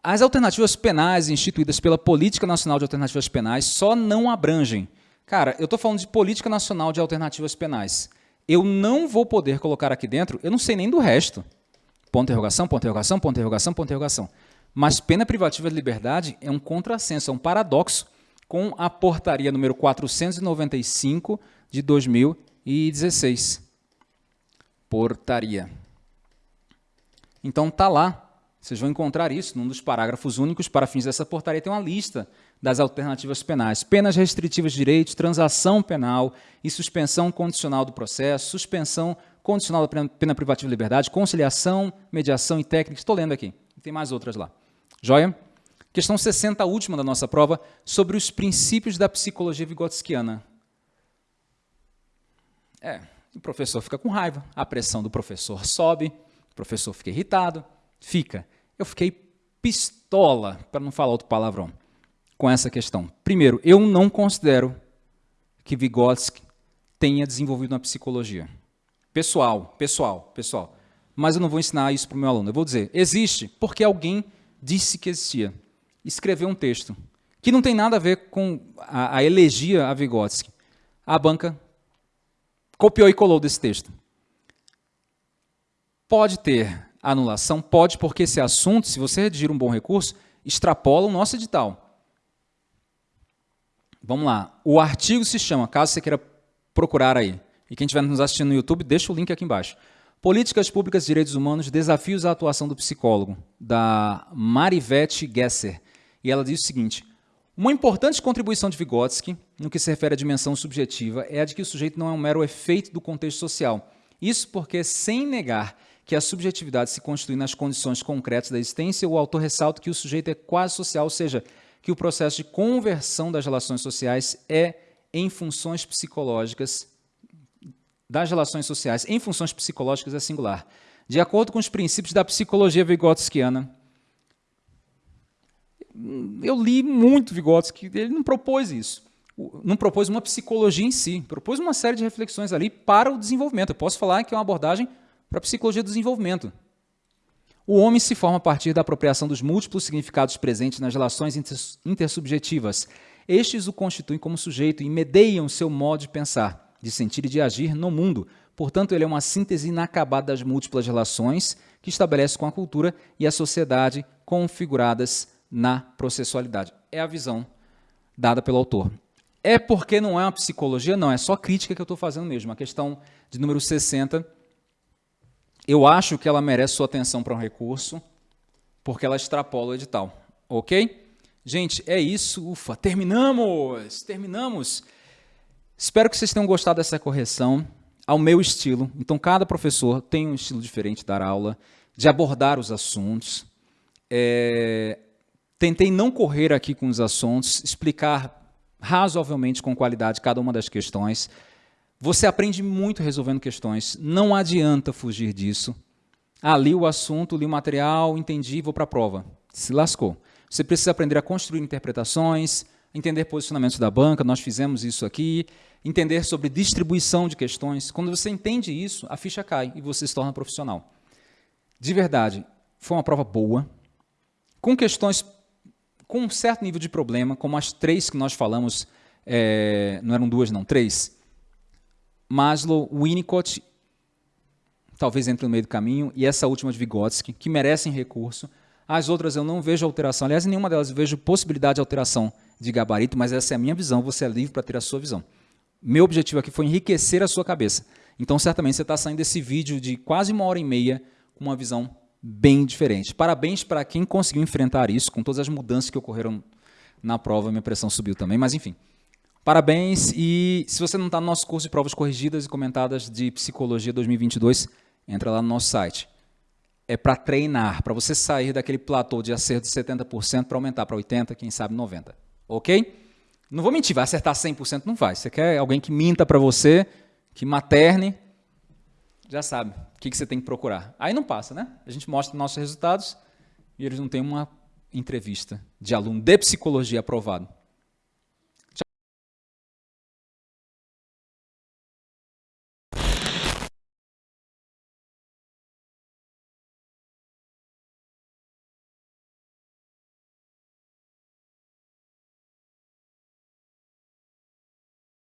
As alternativas penais instituídas pela Política Nacional de Alternativas Penais só não abrangem Cara, eu estou falando de política nacional de alternativas penais. Eu não vou poder colocar aqui dentro, eu não sei nem do resto. Ponto interrogação, ponto interrogação, ponto interrogação, ponto interrogação. Mas pena privativa de liberdade é um contrassenso, é um paradoxo com a portaria número 495 de 2016. Portaria. Então tá lá. Vocês vão encontrar isso num dos parágrafos únicos para fins dessa portaria tem uma lista das alternativas penais. Penas restritivas de direitos, transação penal e suspensão condicional do processo, suspensão condicional da pena privativa de liberdade, conciliação, mediação e técnica. Estou lendo aqui. Tem mais outras lá. Joia? Questão 60, a última da nossa prova, sobre os princípios da psicologia vigotskiana. É, o professor fica com raiva, a pressão do professor sobe, o professor fica irritado, fica. Eu fiquei pistola, para não falar outro palavrão com essa questão. Primeiro, eu não considero que Vygotsky tenha desenvolvido uma psicologia. Pessoal, pessoal, pessoal. Mas eu não vou ensinar isso para o meu aluno. Eu vou dizer, existe porque alguém disse que existia. Escreveu um texto que não tem nada a ver com a, a elegia a Vygotsky. A banca copiou e colou desse texto. Pode ter anulação? Pode, porque esse assunto, se você redigir um bom recurso, extrapola o nosso edital. Vamos lá. O artigo se chama, caso você queira procurar aí, e quem estiver nos assistindo no YouTube, deixa o link aqui embaixo. Políticas Públicas de Direitos Humanos, Desafios à Atuação do Psicólogo, da Marivete Gesser. E ela diz o seguinte, uma importante contribuição de Vygotsky, no que se refere à dimensão subjetiva, é a de que o sujeito não é um mero efeito do contexto social. Isso porque, sem negar que a subjetividade se constitui nas condições concretas da existência, o autor ressalta que o sujeito é quase social, ou seja, que o processo de conversão das relações sociais é em funções psicológicas, das relações sociais em funções psicológicas é singular. De acordo com os princípios da psicologia vigotskiana, eu li muito Vygotsky, ele não propôs isso. Não propôs uma psicologia em si, propôs uma série de reflexões ali para o desenvolvimento. Eu posso falar que é uma abordagem para a psicologia do desenvolvimento. O homem se forma a partir da apropriação dos múltiplos significados presentes nas relações intersubjetivas. Estes o constituem como sujeito e medeiam seu modo de pensar, de sentir e de agir no mundo. Portanto, ele é uma síntese inacabada das múltiplas relações que estabelece com a cultura e a sociedade configuradas na processualidade. É a visão dada pelo autor. É porque não é uma psicologia? Não, é só crítica que eu estou fazendo mesmo. A questão de número 60 eu acho que ela merece sua atenção para um recurso, porque ela extrapola o edital. Ok? Gente, é isso. Ufa, terminamos! Terminamos! Espero que vocês tenham gostado dessa correção ao meu estilo. Então, cada professor tem um estilo diferente de dar aula, de abordar os assuntos. É... Tentei não correr aqui com os assuntos, explicar razoavelmente com qualidade cada uma das questões. Você aprende muito resolvendo questões. Não adianta fugir disso. Ah, li o assunto, li o material, entendi, vou para a prova. Se lascou. Você precisa aprender a construir interpretações, entender posicionamentos da banca, nós fizemos isso aqui, entender sobre distribuição de questões. Quando você entende isso, a ficha cai e você se torna profissional. De verdade, foi uma prova boa, com questões com um certo nível de problema, como as três que nós falamos, é, não eram duas, não, três. Maslow, Winnicott, talvez entre no meio do caminho, e essa última de Vygotsky, que merecem recurso. As outras eu não vejo alteração. Aliás, em nenhuma delas eu vejo possibilidade de alteração de gabarito, mas essa é a minha visão, você é livre para ter a sua visão. Meu objetivo aqui foi enriquecer a sua cabeça. Então, certamente, você está saindo desse vídeo de quase uma hora e meia com uma visão bem diferente. Parabéns para quem conseguiu enfrentar isso, com todas as mudanças que ocorreram na prova, minha pressão subiu também, mas enfim. Parabéns e se você não está no nosso curso de provas corrigidas e comentadas de Psicologia 2022, entra lá no nosso site. É para treinar, para você sair daquele platô de acerto de 70% para aumentar para 80%, quem sabe 90%. Ok? Não vou mentir, vai acertar 100%? Não vai. Você quer alguém que minta para você, que materne, já sabe o que, que você tem que procurar. Aí não passa, né? A gente mostra nossos resultados e eles não têm uma entrevista de aluno de psicologia aprovado.